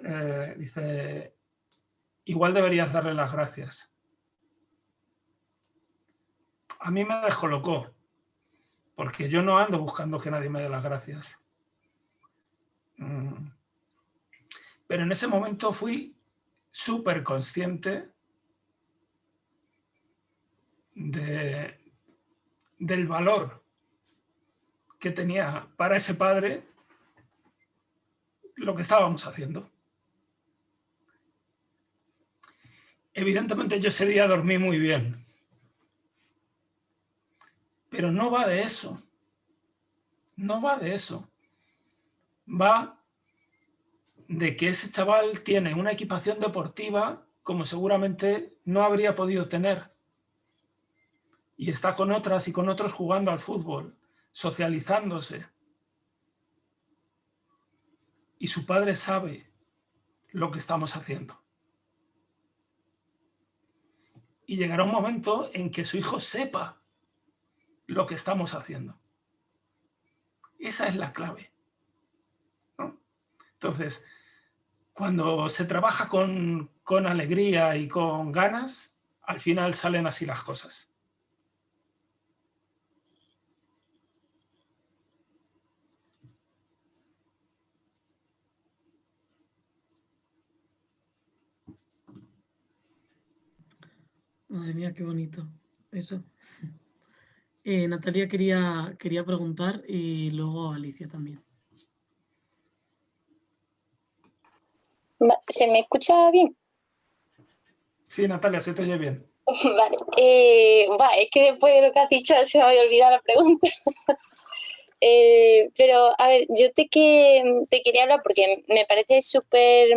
dice, igual deberías darle las gracias a mí me descolocó, porque yo no ando buscando que nadie me dé las gracias. Mm. Pero en ese momento fui súper consciente de, del valor que tenía para ese padre lo que estábamos haciendo. Evidentemente yo ese día dormí muy bien. Pero no va de eso. No va de eso. Va de que ese chaval tiene una equipación deportiva como seguramente no habría podido tener. Y está con otras y con otros jugando al fútbol, socializándose. Y su padre sabe lo que estamos haciendo. Y llegará un momento en que su hijo sepa lo que estamos haciendo. Esa es la clave. Entonces, cuando se trabaja con, con alegría y con ganas, al final salen así las cosas. Madre mía, qué bonito eso. Eh, Natalia quería, quería preguntar y luego Alicia también. ¿Se me escucha bien? Sí, Natalia, se te oye bien. [laughs] Vale, eh, es que después de lo que has dicho se me había olvidado la pregunta. [laughs] Eh, pero, a ver, yo te, que, te quería hablar porque me parece súper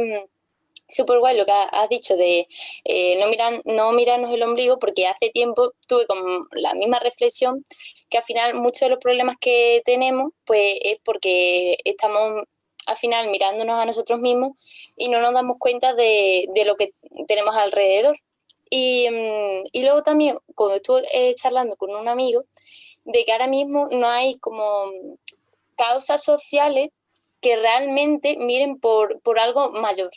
súper guay lo que has dicho de eh, no, miran, no mirarnos el ombligo, porque hace tiempo tuve como la misma reflexión que al final muchos de los problemas que tenemos pues es porque estamos al final mirándonos a nosotros mismos y no nos damos cuenta de, lo que tenemos alrededor. Y, mm, y luego también, cuando estuve eh, charlando con un amigo, de que ahora mismo no hay como causas sociales que realmente miren por, por algo mayor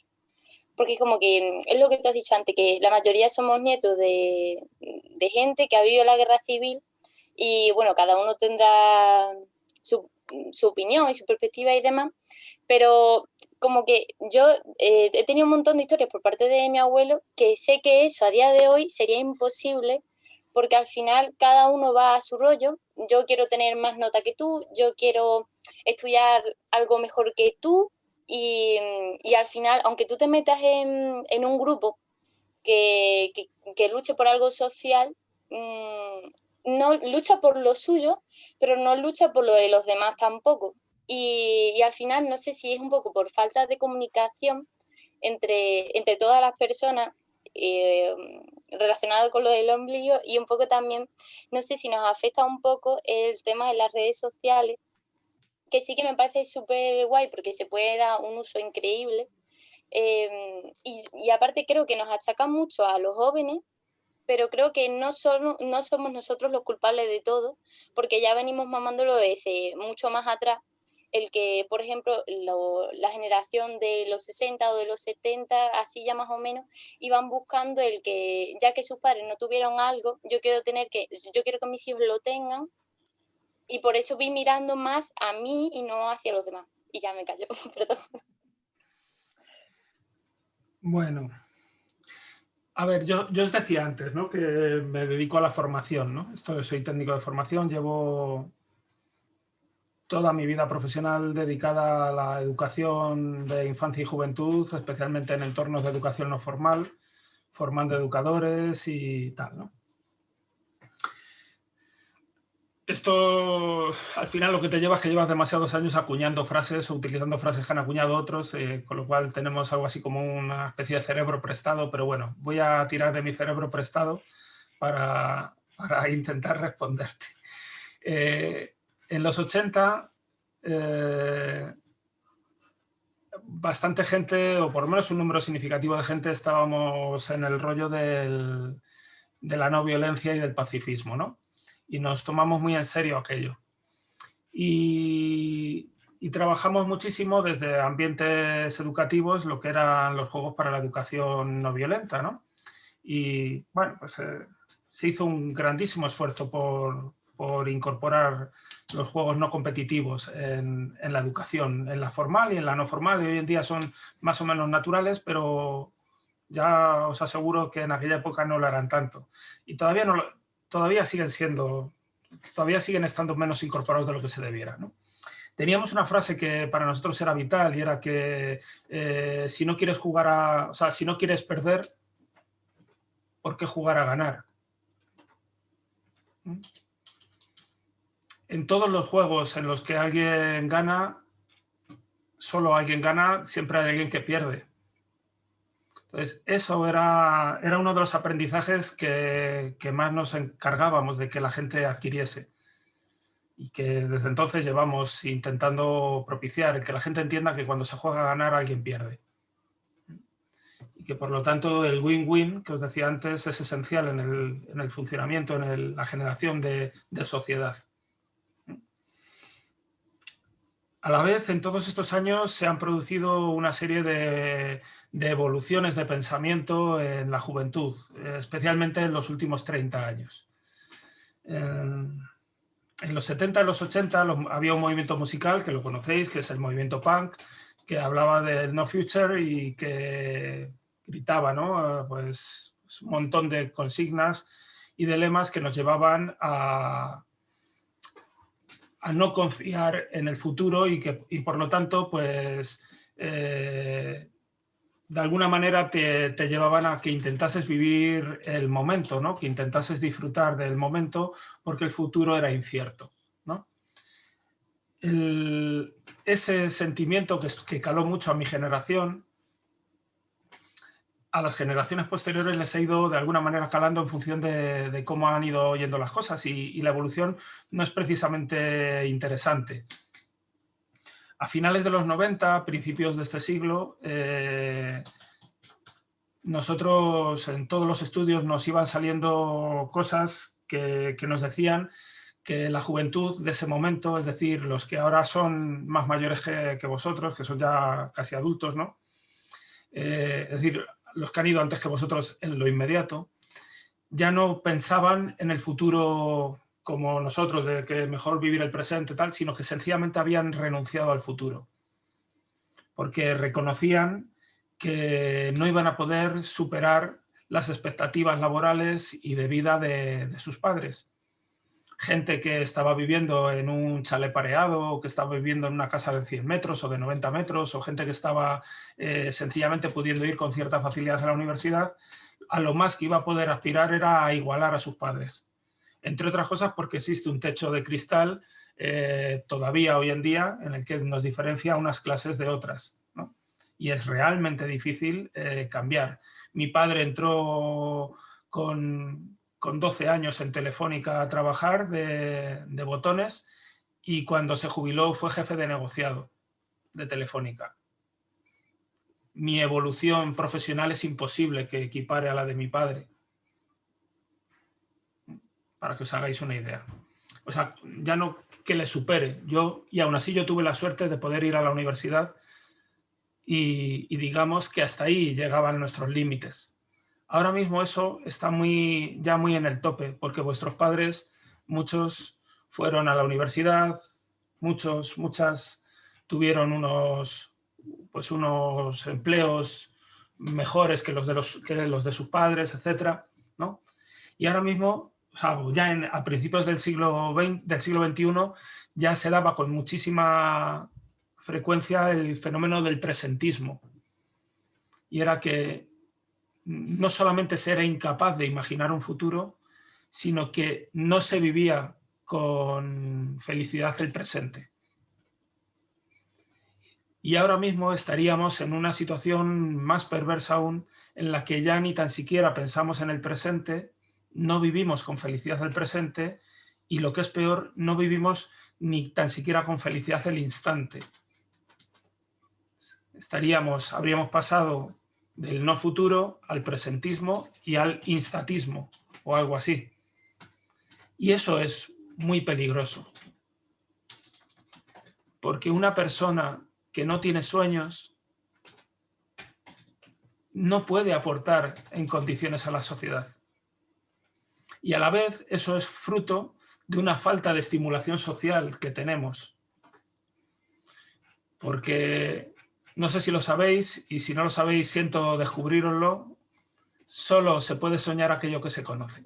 porque como que es lo que tú has dicho antes, que la mayoría somos nietos de, gente que ha vivido la guerra civil y bueno, cada uno tendrá su, opinión y su perspectiva y demás, pero como que yo eh, he tenido un montón de historias por parte de mi abuelo que sé que eso a día de hoy sería imposible porque al final cada uno va a su rollo, yo quiero tener más nota que tú, yo quiero estudiar algo mejor que tú, y, al final, aunque tú te metas en, un grupo que, luche por algo social, mm, no lucha por lo suyo, pero no lucha por lo de los demás tampoco. Y, al final, no sé si es un poco por falta de comunicación entre, entre todas las personas eh, relacionado con lo del ombligo y un poco también, no sé si nos afecta un poco el tema de las redes sociales, que sí que me parece súper guay porque se puede dar un uso increíble. Em, y, aparte creo que nos achacan mucho a los jóvenes pero creo que no, son, no somos nosotros los culpables de todo, porque ya venimos mamándolo desde mucho más atrás. El que, por ejemplo, la generación de los 60 o de los 70, así ya más o menos, iban buscando el que, ya que sus padres no tuvieron algo, yo quiero tener que, yo quiero que mis hijos lo tengan, y por eso vi mirando más a mí y no hacia los demás. Y ya me callo, [laughs] perdón. Bueno, a ver, yo, yo os decía antes ¿no? que me dedico a la formación. ¿no? Esto, soy técnico de formación, llevo toda mi vida profesional dedicada a la educación de infancia y juventud, especialmente en entornos de educación no formal, formando educadores y tal. esto al final lo que te lleva es que llevas demasiados años acuñando frases o utilizando frases que han acuñado otros, eh, con lo cual tenemos algo así como una especie de cerebro prestado, pero bueno, voy a tirar de mi cerebro prestado para, intentar responderte. Eh, en los 80, eh, bastante gente, o por lo menos un número significativo de gente, estábamos en el rollo de la no violencia y del pacifismo, ¿no? y nos tomamos muy en serio aquello. Y, trabajamos muchísimo desde ambientes educativos lo que eran los juegos para la educación no violenta. ¿no? Y bueno, pues eh, se hizo un grandísimo esfuerzo por, por incorporar los juegos no competitivos en, la educación, en la formal y en la no formal. Y hoy en día son más o menos naturales, pero ya os aseguro que en aquella época no lo eran tanto. Y todavía no todavía siguen siendo, todavía siguen estando menos incorporados de lo que se debiera. Teníamos una frase que para nosotros era vital y era que eh, si no quieres jugar a, o sea, si no quieres perder, ¿por qué jugar a ganar? ¿Mm? En todos los juegos en los que alguien gana, solo alguien gana, siempre hay alguien que pierde. Entonces, eso era, uno de los aprendizajes que, más nos encargábamos de que la gente adquiriese y que desde entonces llevamos intentando propiciar, que la gente entienda que cuando se juega a ganar alguien pierde. Y que por lo tanto el win-win que os decía antes es esencial en el, funcionamiento, en la generación de sociedad. A la vez, en todos estos años se han producido una serie de, evoluciones de pensamiento en la juventud, especialmente en los últimos 30 años. En, los 70 y los 80 había un movimiento musical, que lo conocéis, que es el movimiento punk, que hablaba del no future y que gritaba ¿no? pues, un montón de consignas y de lemas que nos llevaban a, a no confiar en el futuro y que por lo tanto pues eh, de alguna manera te, llevaban a que intentases vivir el momento, ¿no? que intentases disfrutar del momento porque el futuro era incierto. ¿no? ese sentimiento que, que caló mucho a mi generación a las generaciones posteriores les ha ido de alguna manera calando en función de, cómo han ido yendo las cosas y, la evolución no es precisamente interesante. A finales de los 90, principios de este siglo, eh, nosotros en todos los estudios nos iban saliendo cosas que, nos decían que la juventud de ese momento, es decir, los que ahora son más mayores que, vosotros, que son ya casi adultos, ¿no? Eh, es decir, los que han ido antes que vosotros en lo inmediato, ya no pensaban en el futuro como nosotros, de que mejor vivir el presente, tal, sino que sencillamente habían renunciado al futuro. Porque reconocían que no iban a poder superar las expectativas laborales y de vida de, de sus padres gente que estaba viviendo en un chalet pareado o que estaba viviendo en una casa de 100 metros o de 90 metros o gente que estaba eh, sencillamente pudiendo ir con cierta facilidad a la universidad, a lo más que iba a poder aspirar era a igualar a sus padres. Entre otras cosas porque existe un techo de cristal eh, todavía hoy en día en el que nos diferencia unas clases de otras. Y es realmente difícil eh, cambiar. Mi padre entró con, con 12 años en Telefónica a trabajar de, botones y cuando se jubiló fue jefe de negociado de Telefónica. Mi evolución profesional es imposible que equipare a la de mi padre. para que os hagáis una idea. O sea, ya no que le supere. Yo, y aún así yo tuve la suerte de poder ir a la universidad y, y digamos que hasta ahí llegaban nuestros límites. Ahora mismo eso está muy, ya muy en el tope, porque vuestros padres, muchos fueron a la universidad, muchos, muchas tuvieron unos, pues unos empleos mejores que los de, los, que los de sus padres, etc. ¿no? Y ahora mismo, ya en, a principios del siglo, del siglo XXI, ya se daba con muchísima frecuencia el fenómeno del presentismo. Y era que no solamente se era incapaz de imaginar un futuro, sino que no se vivía con felicidad el presente. Y ahora mismo estaríamos en una situación más perversa aún, en la que ya ni tan siquiera pensamos en el presente, no vivimos con felicidad el presente, y lo que es peor, no vivimos ni tan siquiera con felicidad el instante. Estaríamos, habríamos pasado del no futuro al presentismo y al instatismo o algo así. Y eso es muy peligroso. Porque una persona que no tiene sueños no puede aportar en condiciones a la sociedad. Y a la vez eso es fruto de una falta de estimulación social que tenemos. Porque no sé si lo sabéis, y si no lo sabéis, siento descubriroslo. Solo se puede soñar aquello que se conoce.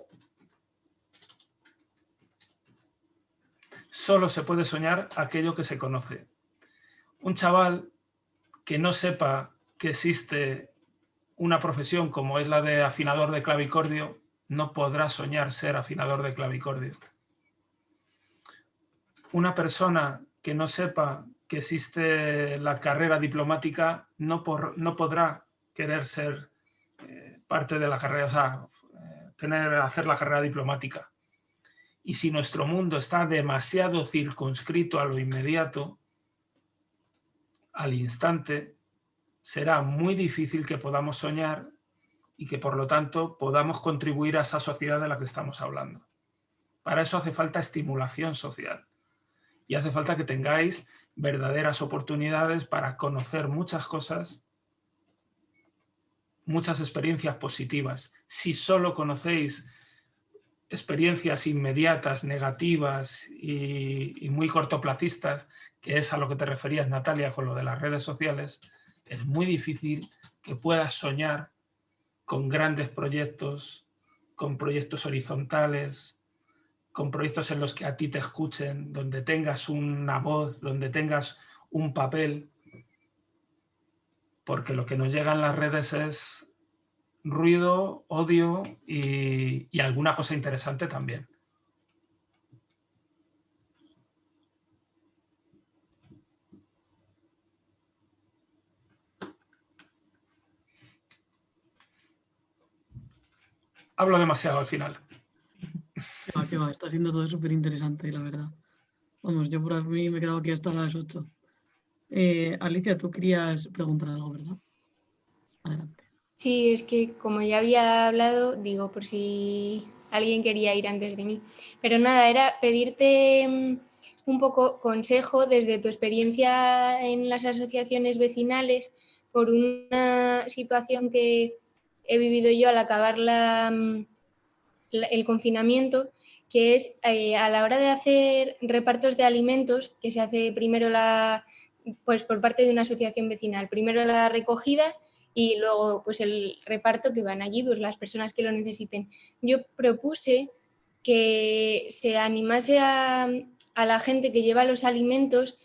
Solo se puede soñar aquello que se conoce. Un chaval que no sepa que existe una profesión como es la de afinador de clavicordio, no podrá soñar ser afinador de clavicordio. Una persona que no sepa que existe la carrera diplomática no, por, no podrá querer ser eh, parte de la carrera, o sea, eh, tener, hacer la carrera diplomática. Y si nuestro mundo está demasiado circunscrito a lo inmediato, al instante, será muy difícil que podamos soñar y que por lo tanto podamos contribuir a esa sociedad de la que estamos hablando. Para eso hace falta estimulación social y hace falta que tengáis verdaderas oportunidades para conocer muchas cosas, muchas experiencias positivas. Si solo conocéis experiencias inmediatas, negativas y, muy cortoplacistas, que es a lo que te referías, Natalia, con lo de las redes sociales, es muy difícil que puedas soñar con grandes proyectos, con proyectos horizontales, con proyectos en los que a ti te escuchen, donde tengas una voz, donde tengas un papel, porque lo que nos llega en las redes es ruido, odio y, y alguna cosa interesante también. Hablo demasiado al final. [laughs] Que va, está siendo todo súper interesante, la verdad. Vamos, yo por mí me he quedado aquí hasta las 8. Eh, Alicia, tú querías preguntar algo, ¿verdad? Adelante. Sí, es que como ya había hablado, digo, por si alguien quería ir antes de mí. Pero nada, era pedirte mm, un poco consejo desde tu experiencia en las asociaciones vecinales por una situación que he vivido yo al acabar la, mm, el confinamiento, que es eh, a la hora de hacer repartos de alimentos, que se hace primero la, pues por parte de una asociación vecinal, primero la recogida y luego pues el reparto que van allí pues, las personas que lo necesiten. Yo propuse que se animase a, a la gente que lleva los alimentos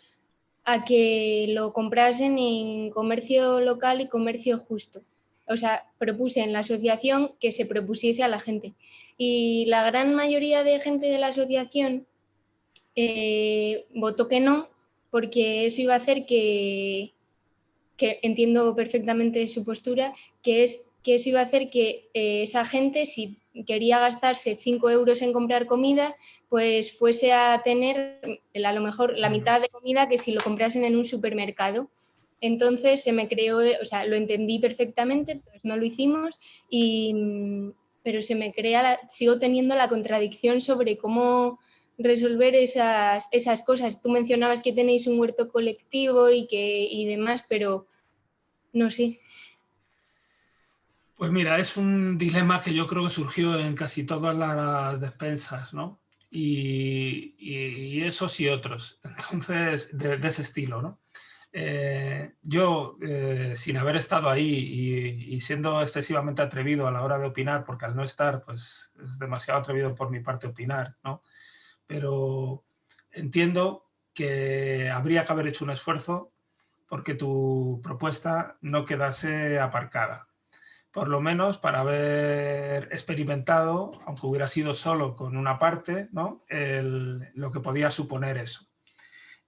a que lo comprasen en comercio local y comercio justo o sea, propuse en la asociación que se propusiese a la gente. Y la gran mayoría de gente de la asociación eh, votó que no, porque eso iba a hacer que, que entiendo perfectamente su postura, que es que eso iba a hacer que eh, esa gente, si quería gastarse 5 euros en comprar comida, pues fuese a tener a lo mejor la mitad de comida que si lo comprasen en un supermercado. Entonces se me creó, o sea, lo entendí perfectamente, entonces no lo hicimos y, pero se me crea, sigo teniendo la contradicción sobre cómo resolver esas, esas cosas. Tú mencionabas que tenéis un huerto colectivo y, que, y demás, pero no sé. Pues mira, es un dilema que yo creo que surgió en casi todas las despensas, ¿no? Y, y- esos y otros, [laughs] entonces, de ese estilo, ¿no? Eh, yo, eh, sin haber estado ahí y, siendo excesivamente atrevido a la hora de opinar, porque al no estar, pues es demasiado atrevido por mi parte opinar, ¿no? Pero entiendo que habría que haber hecho un esfuerzo porque tu propuesta no quedase aparcada por lo menos para haber experimentado, aunque hubiera sido solo con una parte, ¿no? Lo que podía suponer eso.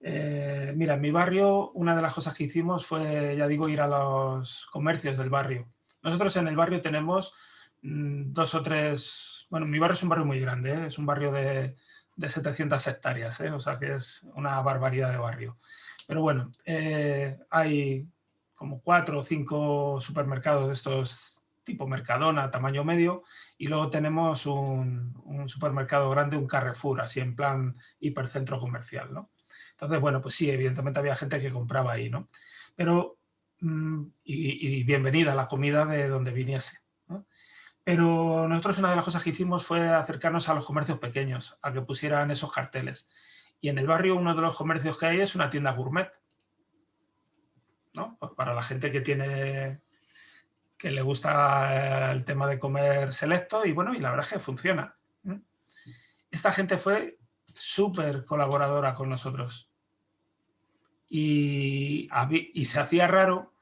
Eh, mira, en mi barrio una de las cosas que hicimos fue, ya digo, ir a los comercios del barrio. Nosotros en el barrio tenemos mm, dos o tres, bueno, mi barrio es un barrio muy grande, ¿eh? es un barrio de, de 700 hectáreas, ¿eh? o sea que es una barbaridad de barrio. Pero bueno, hay como cuatro o cinco supermercados de estos tipo Mercadona, tamaño medio, y luego tenemos un, un supermercado grande, un Carrefour, así en plan hipercentro comercial, ¿no? Entonces, bueno, pues sí, evidentemente había gente que compraba ahí, ¿no? Pero, mm, y, bienvenida la comida de donde viniese. Pero nosotros una de las cosas que hicimos fue acercarnos a los comercios pequeños, a que pusieran esos carteles. Y en el barrio uno de los comercios que hay es una tienda gourmet, ¿no? Pues para la gente que tiene que le gusta eh, el tema de comer selecto y bueno, y la verdad es que funciona. Esta gente fue súper colaboradora con nosotros y, y se hacía raro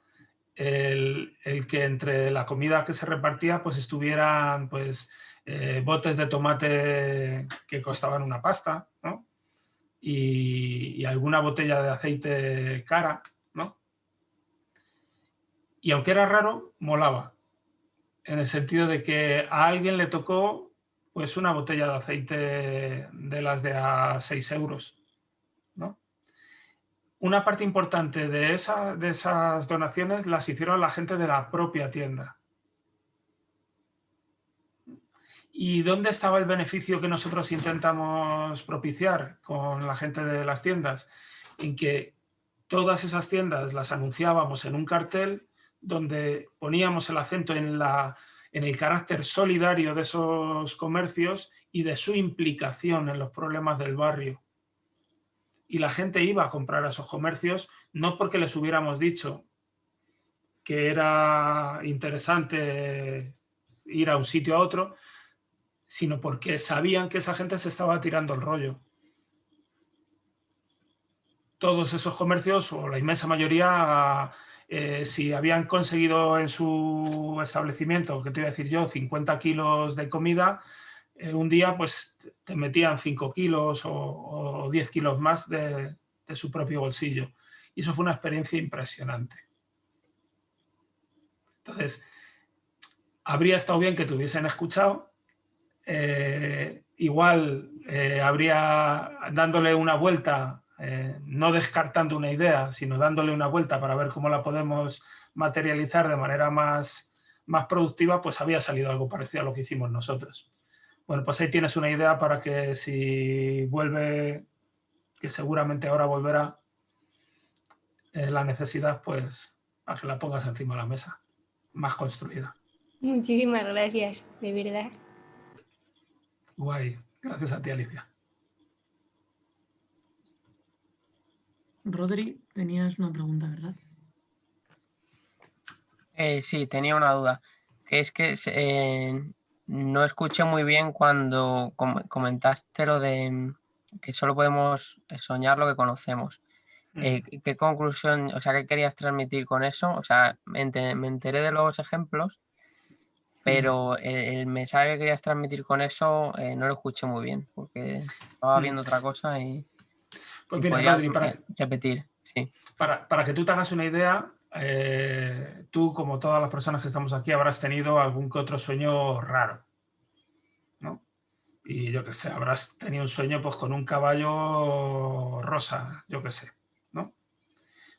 el, el que entre la comida que se repartía pues estuvieran pues eh, botes de tomate que costaban una pasta, ¿no? Y, y alguna botella de aceite cara, ¿no? Y aunque era raro, molaba. En el sentido de que a alguien le tocó pues una botella de aceite de las de a 6 euros. ¿no? Una parte importante de, de esas donaciones las hicieron la gente de la propia tienda. ¿Y dónde estaba el beneficio que nosotros intentamos propiciar con la gente de las tiendas? En que todas esas tiendas las anunciábamos en un cartel donde poníamos el acento en, la, en el carácter solidario de esos comercios y de su implicación en los problemas del barrio. Y la gente iba a comprar a esos comercios no porque les hubiéramos dicho que era interesante ir a un sitio a otro, sino porque sabían que esa gente se estaba tirando el rollo. Todos esos comercios, o la inmensa mayoría, eh, si habían conseguido en su establecimiento, que te iba a decir yo, 50 kilos de comida, eh, un día pues te metían 5 kilos o, o 10 kilos más de, su propio bolsillo. Y eso fue una experiencia impresionante. Entonces, habría estado bien que te hubiesen escuchado, eh, igual habría dándole una vuelta, eh, no descartando una idea, sino dándole una vuelta para ver cómo la podemos materializar de manera más, más productiva, pues había salido algo parecido a lo que hicimos nosotros. Bueno, pues ahí tienes una idea para que si vuelve, que seguramente ahora volverá eh, la necesidad, pues para que la pongas encima de la mesa, más construida. Muchísimas gracias, de verdad. Guay. Gracias a ti, Alicia. Rodri, tenías una pregunta, ¿verdad? Eh, sí, tenía una duda. Que es que eh, no escuché muy bien cuando com comentaste lo de mm, que solo podemos soñar lo que conocemos. Eh, ¿Qué conclusión, o sea, qué querías transmitir con eso? O sea, me, ente me enteré de los ejemplos, pero el, el, mensaje que querías transmitir con eso eh, no lo escuché muy bien, porque estaba viendo otra cosa y, pues mira, para, repetir. Sí. Para, para, que tú te hagas una idea, eh, tú, como todas las personas que estamos aquí, habrás tenido algún que otro sueño raro. ¿no? Y yo qué sé, habrás tenido un sueño pues, con un caballo rosa, yo qué sé. ¿no?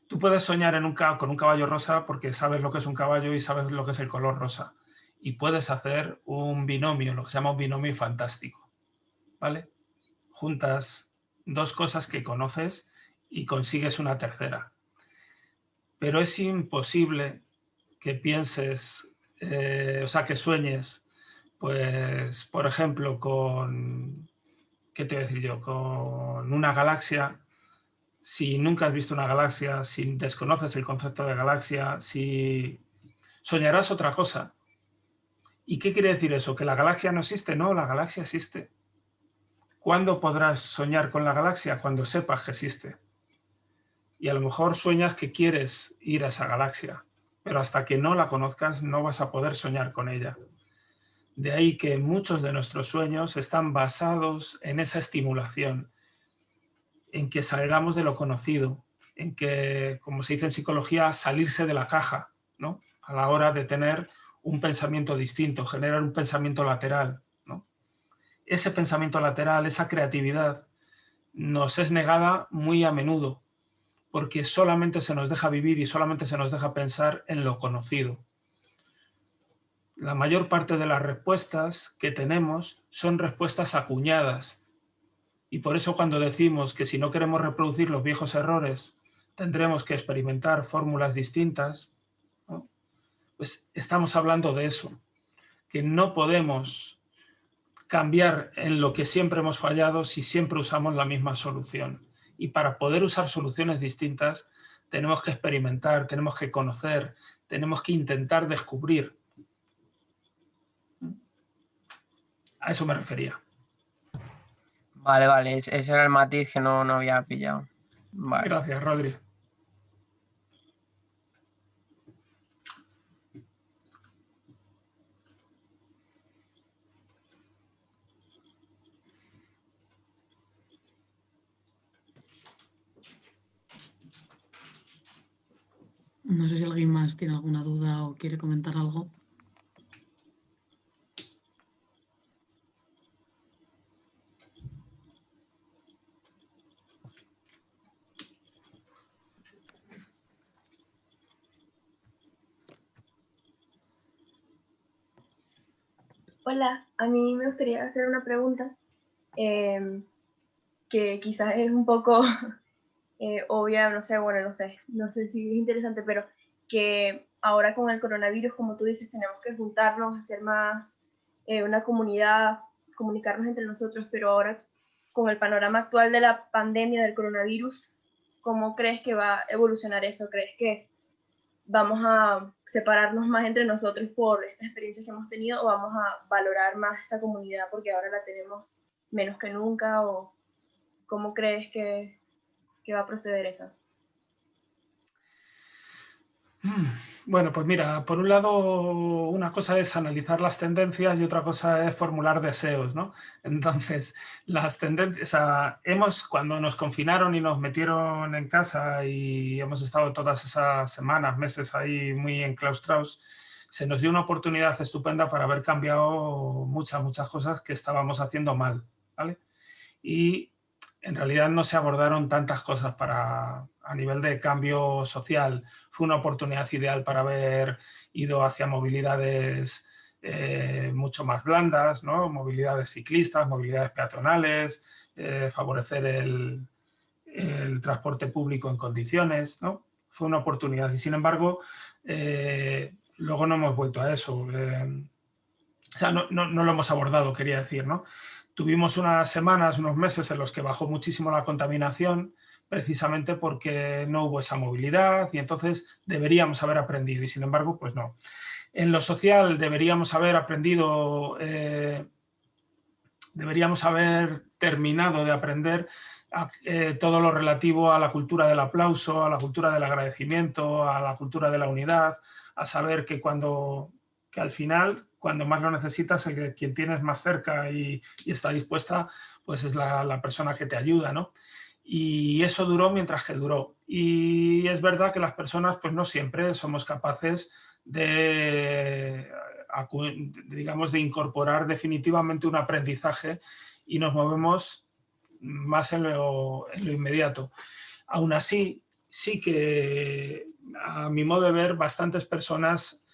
Tú puedes soñar en un, con un caballo rosa porque sabes lo que es un caballo y sabes lo que es el color rosa y puedes hacer un binomio, lo que se llama un binomio fantástico. ¿Vale? Juntas dos cosas que conoces y consigues una tercera. Pero es imposible que pienses, eh, o sea, que sueñes, pues, por ejemplo, con, ¿qué te voy a decir yo? Con una galaxia, si nunca has visto una galaxia, si desconoces el concepto de galaxia, si soñarás otra cosa. ¿Y qué quiere decir eso? ¿Que la galaxia no existe? No, la galaxia existe. ¿Cuándo podrás soñar con la galaxia? Cuando sepas que existe. Y a lo mejor sueñas que quieres ir a esa galaxia, pero hasta que no la conozcas no vas a poder soñar con ella. De ahí que muchos de nuestros sueños están basados en esa estimulación, en que salgamos de lo conocido, en que, como se dice en psicología, salirse de la caja, ¿no? A la hora de tener un pensamiento distinto, generar un pensamiento lateral, ese pensamiento lateral, esa creatividad, nos es negada muy a menudo, porque solamente se nos deja vivir y solamente se nos deja pensar en lo conocido. La mayor parte de las respuestas que tenemos son respuestas acuñadas, y por eso cuando decimos que si no queremos reproducir los viejos errores, tendremos que experimentar fórmulas distintas, pues estamos hablando de eso, que no podemos cambiar en lo que siempre hemos fallado si siempre usamos la misma solución. Y para poder usar soluciones distintas tenemos que experimentar, tenemos que conocer, tenemos que intentar descubrir. A eso me refería. Vale, vale, ese era el matiz que no, no había pillado. Gracias, Rodri. No sé si alguien más tiene alguna duda o quiere comentar algo. Hola, a mí me gustaría hacer una pregunta em, que quizás es un poco eh, obvia, no sé, bueno, no sé, no sé si es interesante, pero que ahora con el coronavirus, como tú dices, tenemos que juntarnos, hacer más eh, una comunidad, comunicarnos entre nosotros, pero ahora con el panorama actual de la pandemia del coronavirus, ¿cómo crees que va a evolucionar eso? ¿Crees que vamos a separarnos más entre nosotros por esta experiencia que hemos tenido o vamos a valorar más esa comunidad porque ahora la tenemos menos que nunca? ¿O cómo crees que, que va a proceder eso? Mm, bueno, pues mira, por un lado una cosa es analizar las tendencias y otra cosa es formular deseos, ¿no? Entonces, las tendencias, o sea, hemos, cuando nos confinaron y nos metieron en casa y hemos estado todas esas semanas, meses ahí muy enclaustrados, se nos dio una oportunidad estupenda para haber cambiado muchas, muchas cosas que estábamos haciendo mal, ¿vale? Y en realidad no se abordaron tantas cosas para, a nivel de cambio social. Fue una oportunidad ideal para haber ido hacia movilidades eh, mucho más blandas, ¿no? movilidades ciclistas, movilidades peatonales, eh, favorecer el, transporte público en condiciones. ¿no? Fue una oportunidad y sin embargo eh, luego no hemos vuelto a eso. o sea, no, no, no, lo hemos abordado, quería decir. ¿no? Tuvimos unas semanas, unos meses en los que bajó muchísimo la contaminación, precisamente porque no hubo esa movilidad y entonces deberíamos haber aprendido y sin embargo, pues no. En lo social deberíamos haber aprendido, eh, deberíamos haber terminado de aprender eh, todo lo relativo a la cultura del aplauso, a la cultura del agradecimiento, a la cultura de la unidad, a saber que cuando que al final cuando más lo necesitas, el que, quien tienes más cerca y, está dispuesta, pues es la, persona que te ayuda, ¿no? Y eso duró mientras que duró. Y es verdad que las personas, pues no siempre somos capaces de, digamos, de incorporar definitivamente un aprendizaje y nos movemos más en lo, en lo inmediato. Aún así, sí que, a mi modo de ver, bastantes personas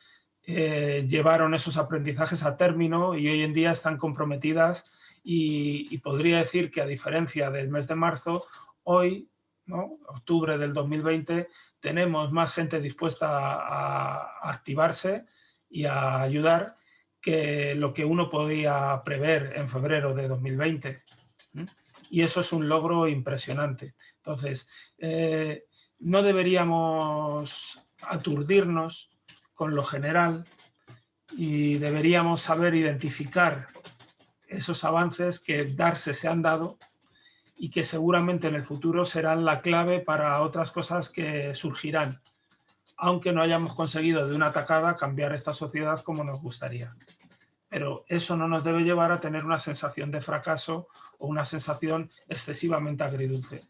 eh, llevaron esos aprendizajes a término y hoy en día están comprometidas y, podría decir que a diferencia del mes de marzo, hoy, octubre del 2020, tenemos más gente dispuesta a, activarse y a ayudar que lo que uno podía prever en febrero de 2020. Y eso es un logro impresionante. Entonces, eh, no deberíamos aturdirnos con lo general y deberíamos saber identificar esos avances que darse se han dado y que seguramente en el futuro serán la clave para otras cosas que surgirán, aunque no hayamos conseguido de una tacada cambiar esta sociedad como nos gustaría. Pero eso no nos debe llevar a tener una sensación de fracaso o una sensación excesivamente agridulce,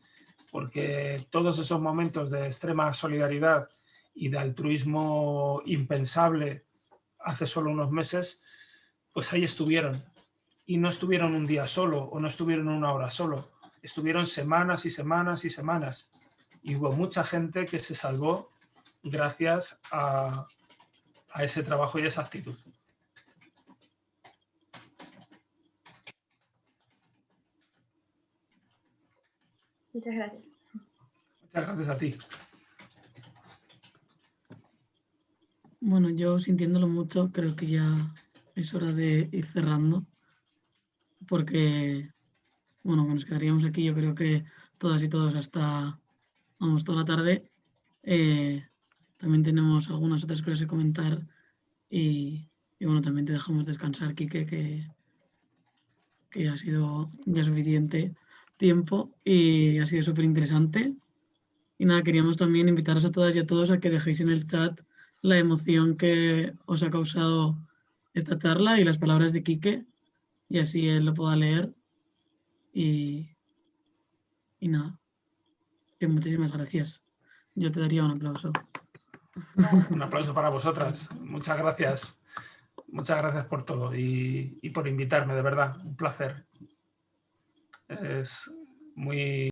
porque todos esos momentos de extrema solidaridad y de altruismo impensable hace solo unos meses, pues ahí estuvieron y no estuvieron un día solo o no estuvieron una hora solo, estuvieron semanas y semanas y semanas. Y hubo mucha gente que se salvó gracias a, ese trabajo y esa actitud. Muchas gracias. Muchas gracias a ti. Bueno, yo sintiéndolo mucho, creo que ya es hora de ir cerrando porque, bueno, nos quedaríamos aquí yo creo que todas y todos hasta, vamos, toda la tarde. Eh, también tenemos algunas otras cosas que comentar y, bueno, también te dejamos descansar, Quique, que, que ha sido ya suficiente tiempo y ha sido súper interesante. Y nada, queríamos también invitaros a todas y a todos a que dejéis en el chat la emoción que os ha causado esta charla y las palabras de Quique, y así él lo pueda leer. Y, y nada, muchísimas gracias. Yo te daría un aplauso. Un aplauso para vosotras. Muchas gracias. Muchas gracias por todo y, y por invitarme, de verdad. Un placer. Es muy...